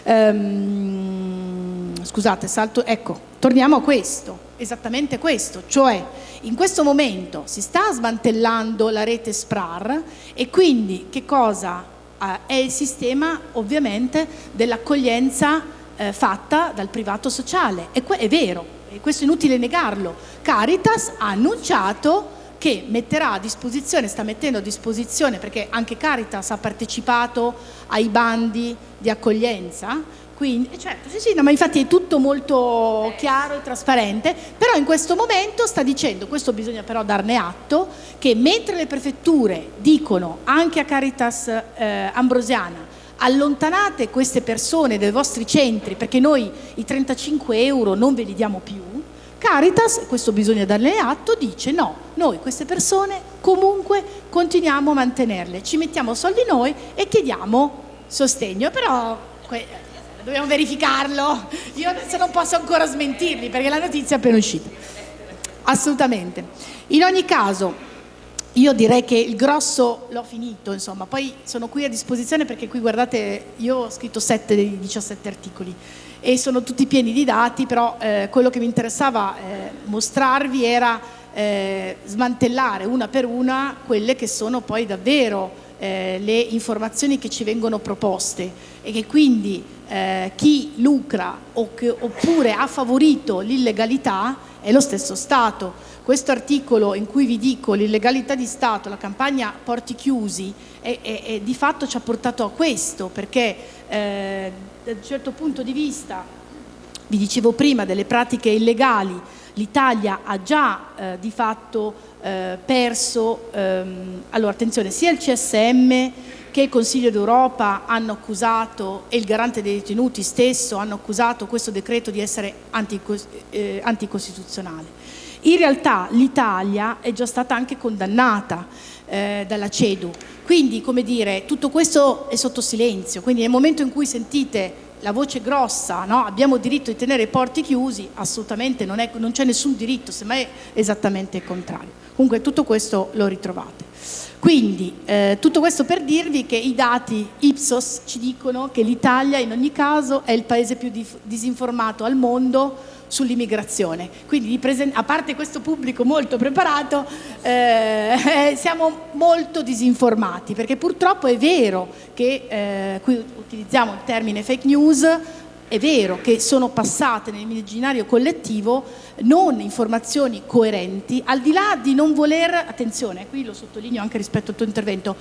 A: Ehm, scusate, salto, ecco, torniamo a questo, esattamente questo, cioè in questo momento si sta smantellando la rete SPRAR e quindi che cosa? Eh, è il sistema ovviamente dell'accoglienza eh, fatta dal privato sociale, e è vero, e questo è inutile negarlo, Caritas ha annunciato che metterà a disposizione, sta mettendo a disposizione, perché anche Caritas ha partecipato ai bandi di accoglienza, quindi, eh, certo, sì, sì, no, ma infatti è tutto molto chiaro e trasparente, però in questo momento sta dicendo, questo bisogna però darne atto, che mentre le prefetture dicono anche a Caritas eh, Ambrosiana allontanate queste persone dai vostri centri perché noi i 35 euro non ve li diamo più, Caritas, questo bisogna darle atto, dice no, noi queste persone comunque continuiamo a mantenerle, ci mettiamo soldi noi e chiediamo sostegno, però dobbiamo verificarlo, io adesso non posso ancora smentirli perché la notizia è appena uscita. Assolutamente. In ogni caso, io direi che il grosso l'ho finito, insomma, poi sono qui a disposizione perché qui guardate, io ho scritto 7 dei 17 articoli e sono tutti pieni di dati, però eh, quello che mi interessava eh, mostrarvi era eh, smantellare una per una quelle che sono poi davvero eh, le informazioni che ci vengono proposte e che quindi eh, chi lucra o che, oppure ha favorito l'illegalità è lo stesso Stato. Questo articolo in cui vi dico l'illegalità di Stato, la campagna porti chiusi, è, è, è, di fatto ci ha portato a questo, perché eh, da un certo punto di vista, vi dicevo prima, delle pratiche illegali, l'Italia ha già eh, di fatto eh, perso, ehm, allora attenzione, sia il CSM che il Consiglio d'Europa hanno accusato e il garante dei detenuti stesso hanno accusato questo decreto di essere eh, anticostituzionale. In realtà l'Italia è già stata anche condannata eh, dalla CEDU, quindi come dire tutto questo è sotto silenzio, quindi nel momento in cui sentite la voce grossa, no? abbiamo diritto di tenere i porti chiusi, assolutamente non, c'è nessun diritto, semmai è esattamente il contrario. Comunque tutto questo lo ritrovate. Quindi eh, tutto questo per dirvi che i dati Ipsos ci dicono che l'Italia in ogni caso è il paese più disinformato al mondo sull'immigrazione. Quindi a parte questo pubblico molto preparato, eh, siamo molto disinformati perché purtroppo è vero che, eh, qui utilizziamo il termine fake news, è vero che sono passate nell'immaginario collettivo non informazioni coerenti, al di là di non voler, attenzione, qui lo sottolineo anche rispetto al tuo intervento,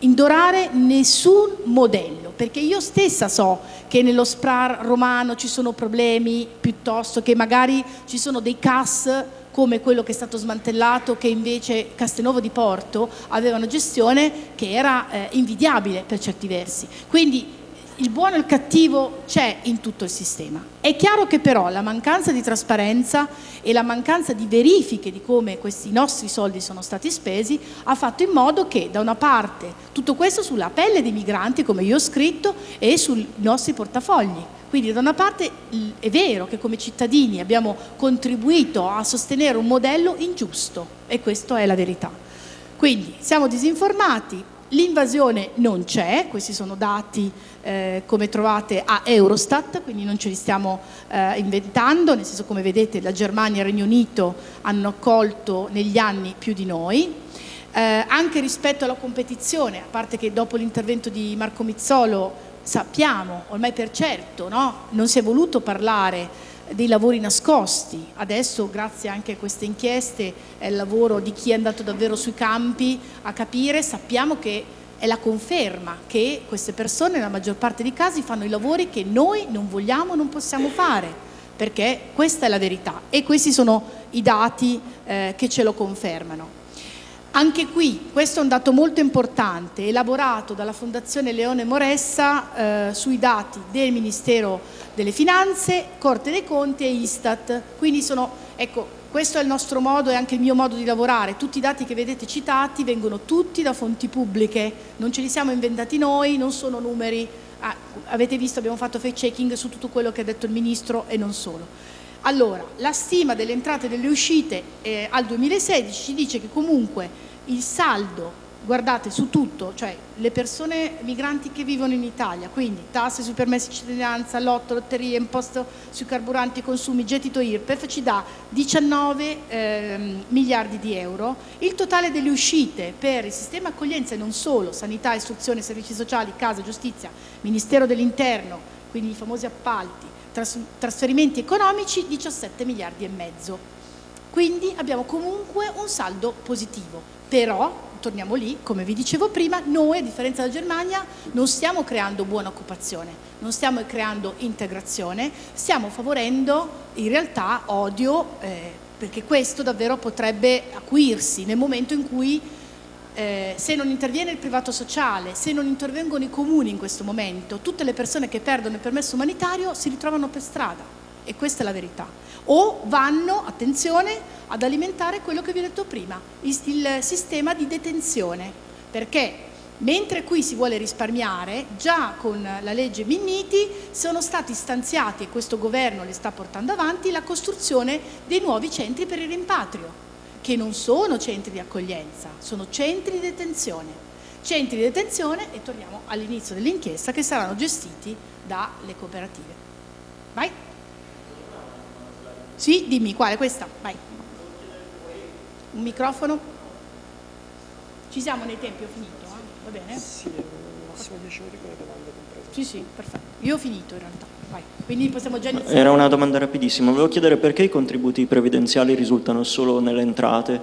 A: indorare nessun modello, perché io stessa so che nello SPRAR romano ci sono problemi piuttosto che magari ci sono dei CAS come quello che è stato smantellato che invece Castelnuovo di Porto aveva una gestione che era eh, invidiabile per certi versi. Quindi il buono e il cattivo c'è in tutto il sistema. È chiaro che però la mancanza di trasparenza e la mancanza di verifiche di come questi nostri soldi sono stati spesi ha fatto in modo che da una parte tutto questo sulla pelle dei migranti, come io ho scritto, e sui nostri portafogli. Quindi da una parte è vero che come cittadini abbiamo contribuito a sostenere un modello ingiusto e questa è la verità. Quindi siamo disinformati, L'invasione non c'è, questi sono dati eh, come trovate a Eurostat, quindi non ce li stiamo eh, inventando, nel senso come vedete la Germania e il Regno Unito hanno accolto negli anni più di noi. Eh, anche rispetto alla competizione, a parte che dopo l'intervento di Marco Mizzolo sappiamo, ormai per certo, no? non si è voluto parlare dei lavori nascosti. Adesso, grazie anche a queste inchieste, è il lavoro di chi è andato davvero sui campi a capire, sappiamo che è la conferma che queste persone nella maggior parte dei casi fanno i lavori che noi non vogliamo, non possiamo fare, perché questa è la verità e questi sono i dati eh, che ce lo confermano. Anche qui, questo è un dato molto importante, elaborato dalla Fondazione Leone Moressa eh, sui dati del Ministero delle Finanze, Corte dei Conti e Istat. Quindi sono, ecco, questo è il nostro modo e anche il mio modo di lavorare. Tutti i dati che vedete citati vengono tutti da fonti pubbliche, non ce li siamo inventati noi, non sono numeri. Ah, avete visto, abbiamo fatto fact checking su tutto quello che ha detto il Ministro e non solo. Allora, la stima delle entrate e delle uscite eh, al 2016 ci dice che comunque il saldo, guardate su tutto, cioè le persone migranti che vivono in Italia, quindi tasse sui permessi di cittadinanza, lotto, lotterie, imposto sui carburanti consumi, gettito IRPEF ci dà 19 eh, miliardi di euro, il totale delle uscite per il sistema accoglienza e non solo, sanità, istruzione, servizi sociali, casa, giustizia, Ministero dell'Interno, quindi i famosi appalti, trasferimenti economici 17 miliardi e mezzo. Quindi abbiamo comunque un saldo positivo, però torniamo lì, come vi dicevo prima, noi a differenza della Germania non stiamo creando buona occupazione, non stiamo creando integrazione, stiamo favorendo in realtà odio, eh, perché questo davvero potrebbe acuirsi nel momento in cui eh, se non interviene il privato sociale, se non intervengono i comuni in questo momento, tutte le persone che perdono il permesso umanitario si ritrovano per strada. E questa è la verità. O vanno, attenzione, ad alimentare quello che vi ho detto prima, il, il sistema di detenzione, perché Mentre qui si vuole risparmiare, già con la legge Minniti sono stati stanziati, e questo governo le sta portando avanti, la costruzione dei nuovi centri per il rimpatrio, che non sono centri di accoglienza, sono centri di detenzione. Centri di detenzione, e torniamo all'inizio dell'inchiesta, che saranno gestiti dalle cooperative. Vai. Sì, dimmi, quale? Questa? Vai. Un microfono? Ci siamo nei tempi, ho finito. Va bene?
B: Sì, massimo 10 minuti con le domande comprese.
A: Sì, sì, perfetto. Io ho finito in realtà. Vai. Quindi possiamo già iniziare.
C: Era una domanda rapidissima. Volevo chiedere perché i contributi previdenziali risultano solo nelle entrate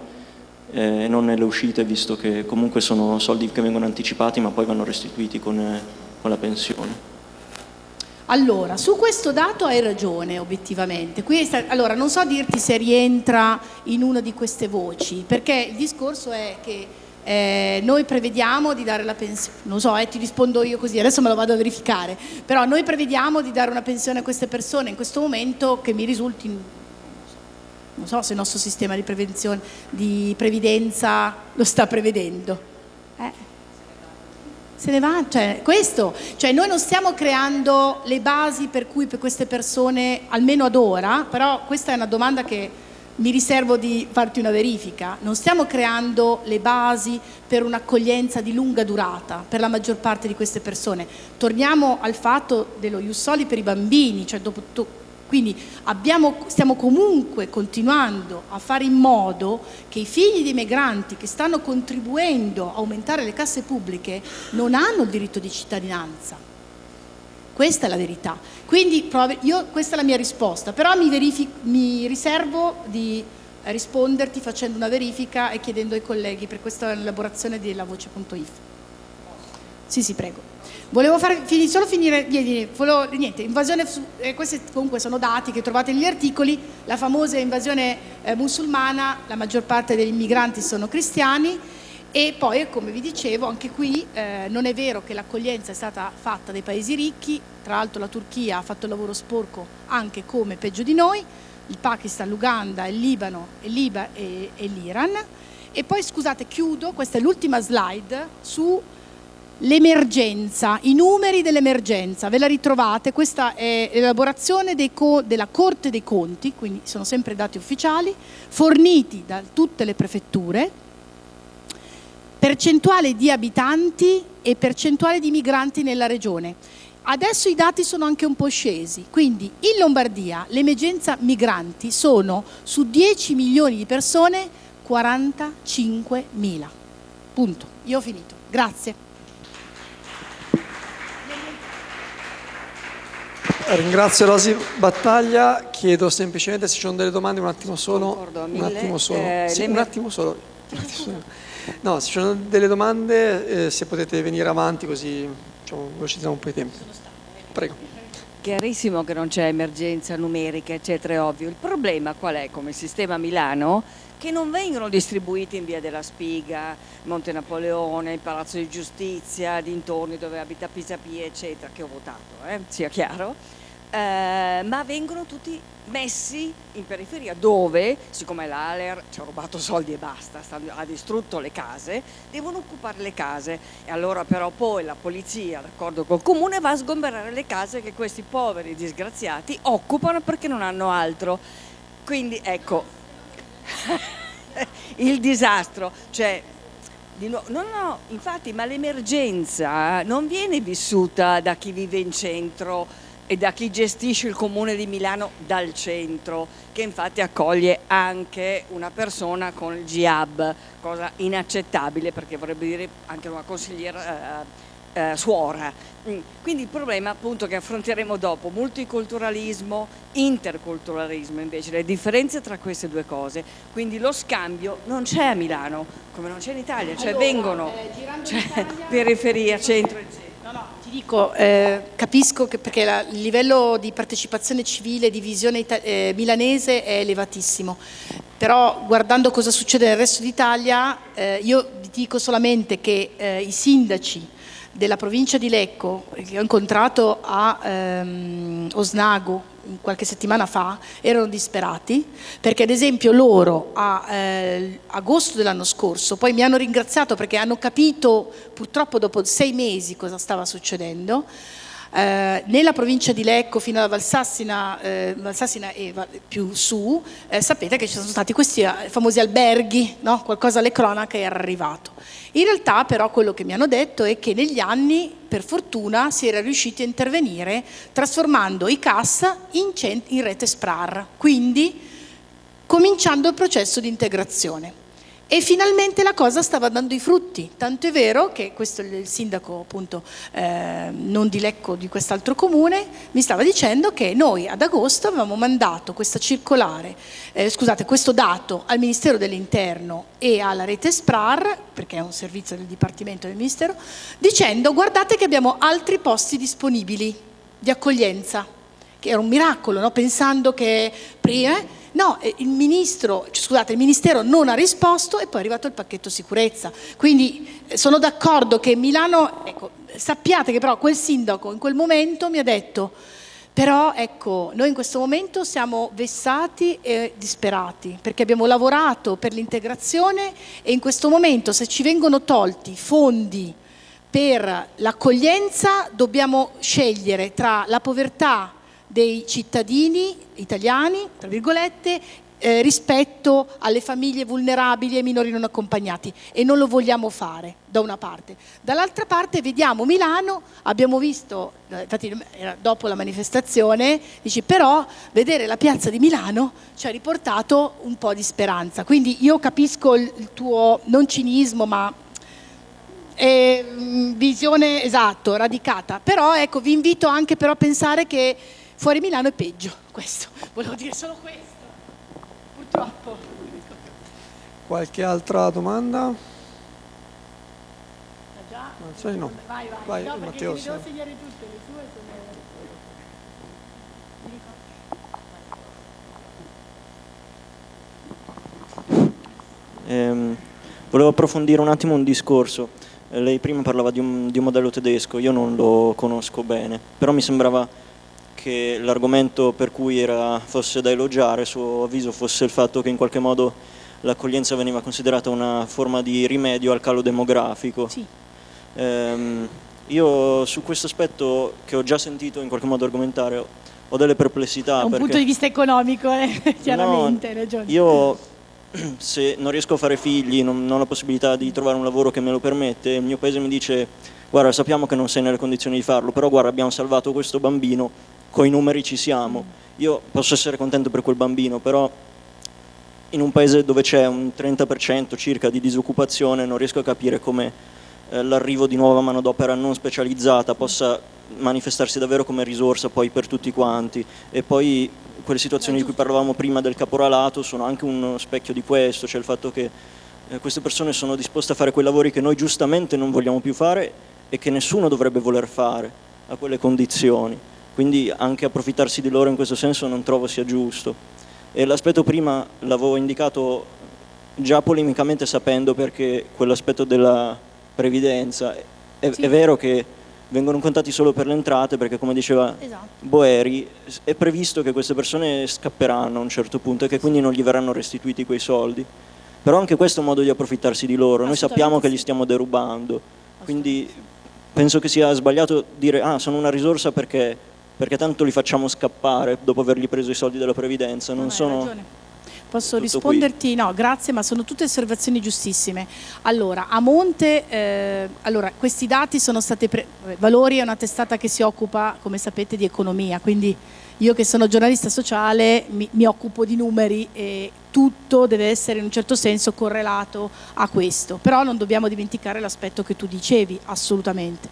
C: eh, e non nelle uscite, visto che comunque sono soldi che vengono anticipati ma poi vanno restituiti con, eh, con la pensione.
A: Allora, su questo dato hai ragione obiettivamente. Sta, allora, non so dirti se rientra in una di queste voci, perché il discorso è che eh, noi prevediamo di dare la pensione, non so, eh, ti rispondo io così, adesso me lo vado a verificare, però noi prevediamo di dare una pensione a queste persone in questo momento che mi risulti, non so se il nostro sistema di, prevenzione, di previdenza lo sta prevedendo. Eh? Se ne va, cioè, questo, cioè noi non stiamo creando le basi per cui per queste persone, almeno ad ora, però questa è una domanda che mi riservo di farti una verifica, non stiamo creando le basi per un'accoglienza di lunga durata per la maggior parte di queste persone. Torniamo al fatto dello Jussoli per i bambini, cioè dopo quindi abbiamo, stiamo comunque continuando a fare in modo che i figli dei migranti che stanno contribuendo a aumentare le casse pubbliche non hanno il diritto di cittadinanza. Questa è la verità. Quindi io, questa è la mia risposta, però mi, mi riservo di risponderti facendo una verifica e chiedendo ai colleghi per questa elaborazione della voce.if. Sì, sì, prego. Volevo fare, solo finire, volevo, niente, invasione, eh, questi comunque sono dati che trovate negli articoli, la famosa invasione eh, musulmana, la maggior parte degli immigranti sono cristiani, e poi, come vi dicevo, anche qui eh, non è vero che l'accoglienza è stata fatta dai paesi ricchi, tra l'altro la Turchia ha fatto il lavoro sporco anche come peggio di noi, il Pakistan, l'Uganda, il Libano, Liba e, e l'Iran. E poi, scusate, chiudo, questa è l'ultima slide, su l'emergenza, i numeri dell'emergenza, ve la ritrovate, questa è l'elaborazione della Corte dei Conti, quindi sono sempre dati ufficiali, forniti da tutte le prefetture, percentuale di abitanti e percentuale di migranti nella regione. Adesso i dati sono anche un po' scesi, quindi in Lombardia l'emergenza migranti sono su 10 milioni di persone 45 mila. Punto. Io ho finito. Grazie.
B: Ringrazio Rosi Battaglia, chiedo semplicemente se ci sono delle domande, un attimo solo. Un attimo solo. Eh, sì, un attimo solo. Un attimo solo. No, se ci sono delle domande, eh, se potete venire avanti così diciamo, velocizziamo un po' i tempi. Prego.
D: Chiarissimo che non c'è emergenza numerica, eccetera, è ovvio. Il problema qual è come sistema Milano? Che non vengono distribuiti in via della Spiga, Monte Napoleone, Palazzo di Giustizia, dintorni dove abita Pisapia, eccetera, che ho votato, eh? sia chiaro eh, ma vengono tutti messi in periferia dove, siccome l'Aler ci ha rubato soldi e basta, ha distrutto le case, devono occupare le case e allora però poi la polizia, d'accordo col comune, va a sgomberare le case che questi poveri disgraziati occupano perché non hanno altro. Quindi ecco, il disastro, cioè No, no, infatti, ma l'emergenza non viene vissuta da chi vive in centro e da chi gestisce il comune di Milano dal centro, che infatti accoglie anche una persona con il GIAB, cosa inaccettabile perché vorrebbe dire anche una consigliera eh, eh, suora. Mm. Quindi il problema appunto che affronteremo dopo, multiculturalismo, interculturalismo invece, le differenze tra queste due cose, quindi lo scambio non c'è a Milano, come non c'è in Italia, cioè allora, vengono eh, cioè, periferia, centro,
A: no, ti dico, eh, capisco che perché la, il livello di partecipazione civile, di visione eh, milanese è elevatissimo, però guardando cosa succede nel resto d'Italia, eh, io vi dico solamente che eh, i sindaci della provincia di Lecco, che ho incontrato a ehm, Osnago qualche settimana fa, erano disperati, perché ad esempio loro a eh, agosto dell'anno scorso poi mi hanno ringraziato perché hanno capito purtroppo dopo sei mesi cosa stava succedendo, eh, nella provincia di Lecco fino alla Valsassina, eh, Valsassina e più su, eh, sapete che ci sono stati questi eh, famosi alberghi, no? qualcosa alle cronache era arrivato. In realtà però quello che mi hanno detto è che negli anni, per fortuna, si era riusciti a intervenire trasformando i CAS in, in rete SPRAR, quindi cominciando il processo di integrazione. E finalmente la cosa stava dando i frutti, tanto è vero che questo il sindaco appunto eh, non di Lecco di quest'altro comune mi stava dicendo che noi ad agosto avevamo mandato questa circolare, eh, scusate questo dato al Ministero dell'Interno e alla rete SPRAR, perché è un servizio del Dipartimento del Ministero, dicendo guardate che abbiamo altri posti disponibili di accoglienza, che era un miracolo, no? pensando che prima No, eh, il, ministro, scusate, il Ministero non ha risposto e poi è arrivato il pacchetto sicurezza. Quindi eh, sono d'accordo che Milano, ecco, sappiate che però quel sindaco in quel momento mi ha detto però ecco, noi in questo momento siamo vessati e disperati perché abbiamo lavorato per l'integrazione e in questo momento se ci vengono tolti fondi per l'accoglienza dobbiamo scegliere tra la povertà dei cittadini italiani, tra virgolette, eh, rispetto alle famiglie vulnerabili e ai minori non accompagnati. E non lo vogliamo fare da una parte. Dall'altra parte vediamo Milano, abbiamo visto, eh, infatti dopo la manifestazione, dici però vedere la piazza di Milano ci ha riportato un po' di speranza, quindi io capisco il tuo non cinismo ma eh, visione esatto, radicata, però ecco vi invito anche però a pensare che Fuori Milano è peggio, questo, volevo dire solo questo, purtroppo.
B: Qualche altra domanda?
A: già?
B: Non so, no.
A: Vai, vai,
B: vai
A: no,
B: Matteo.
A: Le devo segnare tutte, le sue
C: sono... Eh, volevo approfondire un attimo un discorso. Eh, lei prima parlava di un, di un modello tedesco, io non lo conosco bene, però mi sembrava che l'argomento per cui era, fosse da elogiare, a suo avviso, fosse il fatto che in qualche modo l'accoglienza veniva considerata una forma di rimedio al calo demografico.
A: Sì.
C: Ehm, io su questo aspetto, che ho già sentito in qualche modo argomentare, ho delle perplessità.
A: Da un punto di vista economico, eh, chiaramente,
C: no,
A: ragione.
C: Io se non riesco a fare figli, non, non ho la possibilità di trovare un lavoro che me lo permette, il mio paese mi dice guarda sappiamo che non sei nelle condizioni di farlo, però guarda abbiamo salvato questo bambino, coi numeri ci siamo. Io posso essere contento per quel bambino, però in un paese dove c'è un 30% circa di disoccupazione non riesco a capire come eh, l'arrivo di nuova manodopera non specializzata possa manifestarsi davvero come risorsa poi per tutti quanti e poi quelle situazioni di cui parlavamo prima del caporalato sono anche uno specchio di questo, cioè il fatto che eh, queste persone sono disposte a fare quei lavori che noi giustamente non vogliamo più fare e che nessuno dovrebbe voler fare a quelle condizioni quindi anche approfittarsi di loro in questo senso non trovo sia giusto. E l'aspetto prima l'avevo indicato già polemicamente sapendo perché quell'aspetto della previdenza, è, sì. è, vero che vengono contati solo per le entrate perché come diceva esatto. Boeri è previsto che queste persone scapperanno a un certo punto e che quindi non gli verranno restituiti quei soldi. Però anche questo è un modo di approfittarsi di loro, noi sappiamo che li stiamo derubando, quindi penso che sia sbagliato dire ah sono una risorsa perché perché tanto li facciamo scappare dopo avergli preso i soldi della previdenza. Non sono...
A: Posso risponderti? Qui. No, grazie, ma sono tutte osservazioni giustissime. Allora, a monte, eh, allora, questi dati sono stati, Valori è una testata che si occupa, come sapete, di economia, quindi io che sono giornalista sociale mi, mi occupo di numeri e tutto deve essere in un certo senso correlato a questo, però non dobbiamo dimenticare l'aspetto che tu dicevi, assolutamente.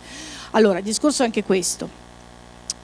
A: Allora, il discorso è anche questo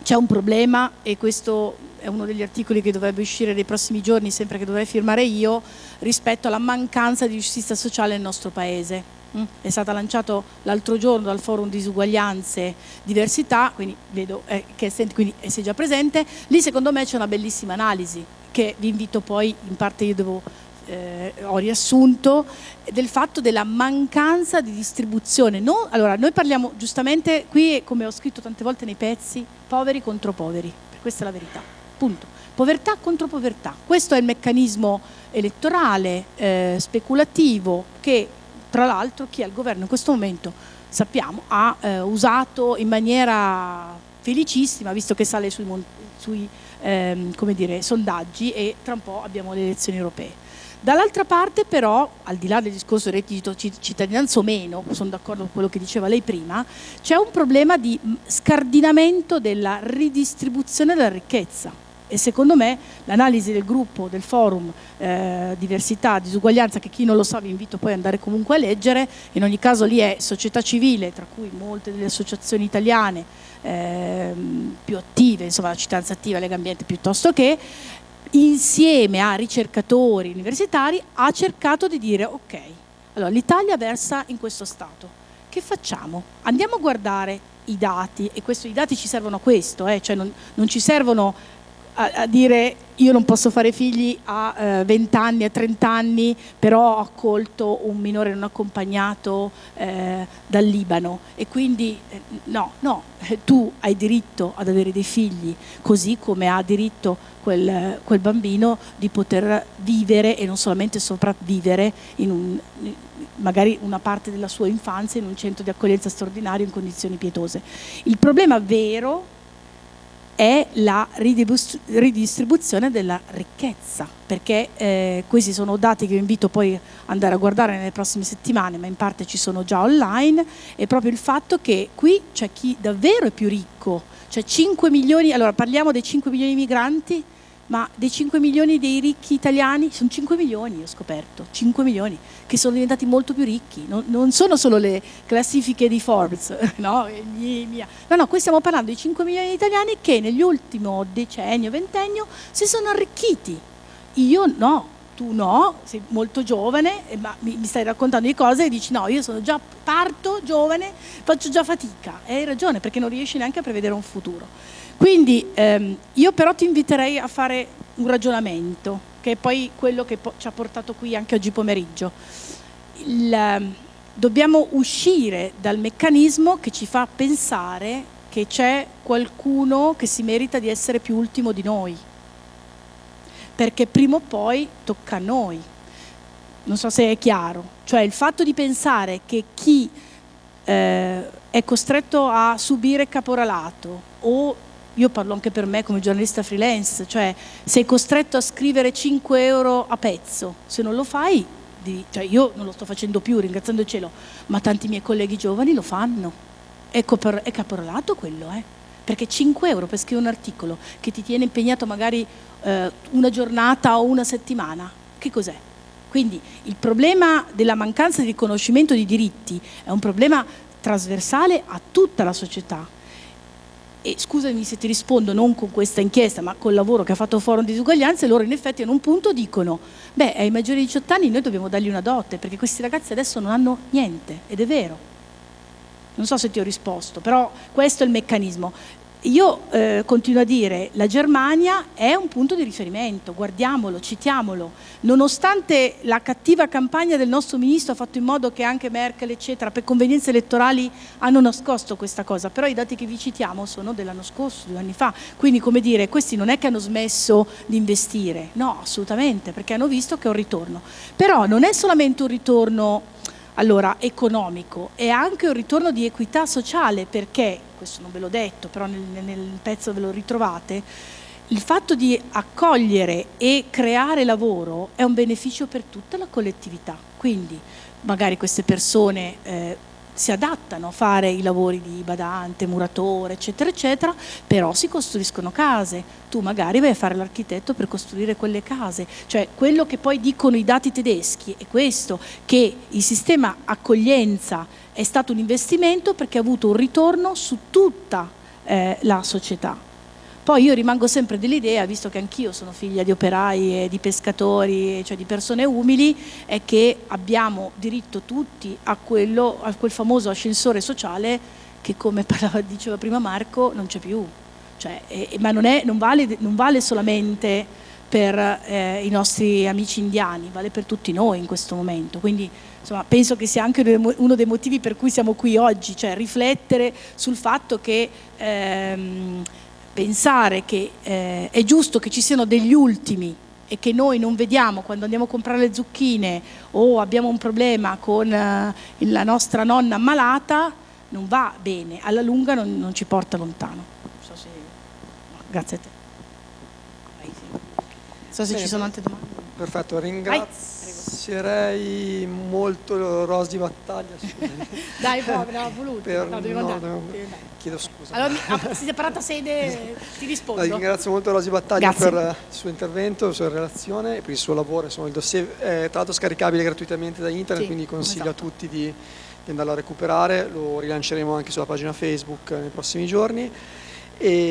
A: c'è un problema e questo è uno degli articoli che dovrebbe uscire nei prossimi giorni, sempre che dovrei firmare io, rispetto alla mancanza di giustizia sociale nel nostro Paese. Mm? È stato lanciato l'altro giorno dal forum disuguaglianze diversità, quindi vedo eh, che quindi, eh, già presente, lì secondo me c'è una bellissima analisi che vi invito poi, in parte io devo eh, ho riassunto, del fatto della mancanza di distribuzione. No, allora, noi parliamo giustamente, qui come ho scritto tante volte nei pezzi, poveri contro poveri, questa è la verità, punto. Povertà contro povertà, questo è il meccanismo elettorale, eh, speculativo, che tra l'altro chi è al governo in questo momento, sappiamo, ha eh, usato in maniera felicissima, visto che sale sui, sui ehm, dire, sondaggi e tra un po' abbiamo le elezioni europee. Dall'altra parte però, al di là del discorso reddito cittadinanza o meno, sono d'accordo con quello che diceva lei prima, c'è un problema di scardinamento della ridistribuzione della ricchezza. E secondo me l'analisi del gruppo, del forum eh, diversità, disuguaglianza, che chi non lo sa vi invito poi ad andare comunque a leggere, in ogni caso lì è società civile, tra cui molte delle associazioni italiane eh, più attive, insomma la cittadinanza attiva, Lega Ambiente piuttosto che, insieme a ricercatori universitari ha cercato di dire ok, allora l'Italia versa in questo stato, che facciamo? Andiamo a guardare i dati e questo, i dati ci servono a questo, eh, cioè non, non ci servono a, a, dire io non posso fare figli a eh, 20 anni, a 30 anni, però ho accolto un minore non accompagnato eh, dal Libano e quindi eh, no, no, tu hai diritto ad avere dei figli, così come ha diritto quel, quel bambino di poter vivere e non solamente sopravvivere in un, magari una parte della sua infanzia in un centro di accoglienza straordinario in condizioni pietose. Il problema vero è la ridistribuzione della ricchezza, perché eh, questi sono dati che vi invito poi ad andare a guardare nelle prossime settimane, ma in parte ci sono già online, è proprio il fatto che qui c'è chi davvero è più ricco, cioè 5 milioni, allora parliamo dei 5 milioni di migranti, ma dei 5 milioni dei ricchi italiani, sono 5 milioni ho scoperto, 5 milioni, che sono diventati molto più ricchi, non, non sono solo le classifiche di Forbes, no? no, no, qui stiamo parlando di 5 milioni di italiani che nell'ultimo decennio, ventennio si sono arricchiti, io no, tu no, sei molto giovane, ma mi, stai raccontando di cose e dici no, io sono già parto giovane, faccio già fatica, e hai ragione perché non riesci neanche a prevedere un futuro. Quindi ehm, io però ti inviterei a fare un ragionamento, che è poi quello che ci ha portato qui anche oggi pomeriggio. Il, ehm, dobbiamo uscire dal meccanismo che ci fa pensare che c'è qualcuno che si merita di essere più ultimo di noi, perché prima o poi tocca a noi. Non so se è chiaro, cioè il fatto di pensare che chi eh, è costretto a subire caporalato o io parlo anche per me come giornalista freelance, cioè sei costretto a scrivere 5 euro a pezzo, se non lo fai, di, cioè io non lo sto facendo più, ringraziando il cielo, ma tanti miei colleghi giovani lo fanno. È, copor, è caporalato quello, eh? perché 5 euro per scrivere un articolo che ti tiene impegnato magari eh, una giornata o una settimana, che cos'è? Quindi il problema della mancanza di riconoscimento di diritti è un problema trasversale a tutta la società, e scusami se ti rispondo non con questa inchiesta ma col lavoro che ha fatto Forum di Disuguaglianze loro in effetti in un punto dicono beh ai maggiori di 18 anni noi dobbiamo dargli una dote perché questi ragazzi adesso non hanno niente. Ed è vero. Non so se ti ho risposto però questo è il meccanismo io eh, continuo a dire la Germania è un punto di riferimento, guardiamolo, citiamolo, nonostante la cattiva campagna del nostro ministro ha fatto in modo che anche Merkel eccetera per convenienze elettorali hanno nascosto questa cosa, però i dati che vi citiamo sono dell'anno scorso, due anni fa, quindi come dire questi non è che hanno smesso di investire, no assolutamente perché hanno visto che è un ritorno, però non è solamente un ritorno allora, economico, è anche un ritorno di equità sociale perché questo non ve l'ho detto, però nel, nel pezzo ve lo ritrovate, il fatto di accogliere e creare lavoro è un beneficio per tutta la collettività, quindi magari queste persone eh, si adattano a fare i lavori di badante, muratore, eccetera, eccetera, però si costruiscono case. Tu magari vai a fare l'architetto per costruire quelle case. Cioè, quello che poi dicono i dati tedeschi è questo, che il sistema accoglienza è stato un investimento perché ha avuto un ritorno su tutta eh, la società. Poi io rimango sempre dell'idea, visto che anch'io sono figlia di operai e di pescatori, cioè di persone umili, è che abbiamo diritto tutti a, quello, a quel famoso ascensore sociale che come parlava, diceva prima Marco non c'è più. Cioè, eh, ma non, è, non, vale, non, vale, solamente per eh, i nostri amici indiani, vale per tutti noi in questo momento. Quindi insomma, penso che sia anche uno dei motivi per cui siamo qui oggi, cioè riflettere sul fatto che ehm, pensare che eh, è giusto che ci siano degli ultimi e che noi non vediamo quando andiamo a comprare le zucchine o abbiamo un problema con eh, la nostra nonna ammalata, non va bene, alla lunga non, non ci porta lontano. So se... Grazie a te. Non so se
B: Bene,
A: ci sono altre domande.
B: Perfetto, ringrazierei molto Rosy Battaglia.
A: Dai, povera, ho voluto.
B: Per,
A: no, devi
B: no,
A: andare.
B: devo-
A: andare.
B: chiedo scusa.
A: Allora, mi- ah, si è separata sede, ti rispondo.
B: La ringrazio molto Rosy Battaglia
A: Grazie.
B: per il suo intervento, la sua relazione e per il suo lavoro. Insomma, il dossier è tra l'altro scaricabile gratuitamente da internet,
A: Sì,
B: quindi consiglio
A: esatto.
B: a tutti di, di andarlo a recuperare. Lo rilanceremo anche sulla pagina Facebook nei prossimi giorni. E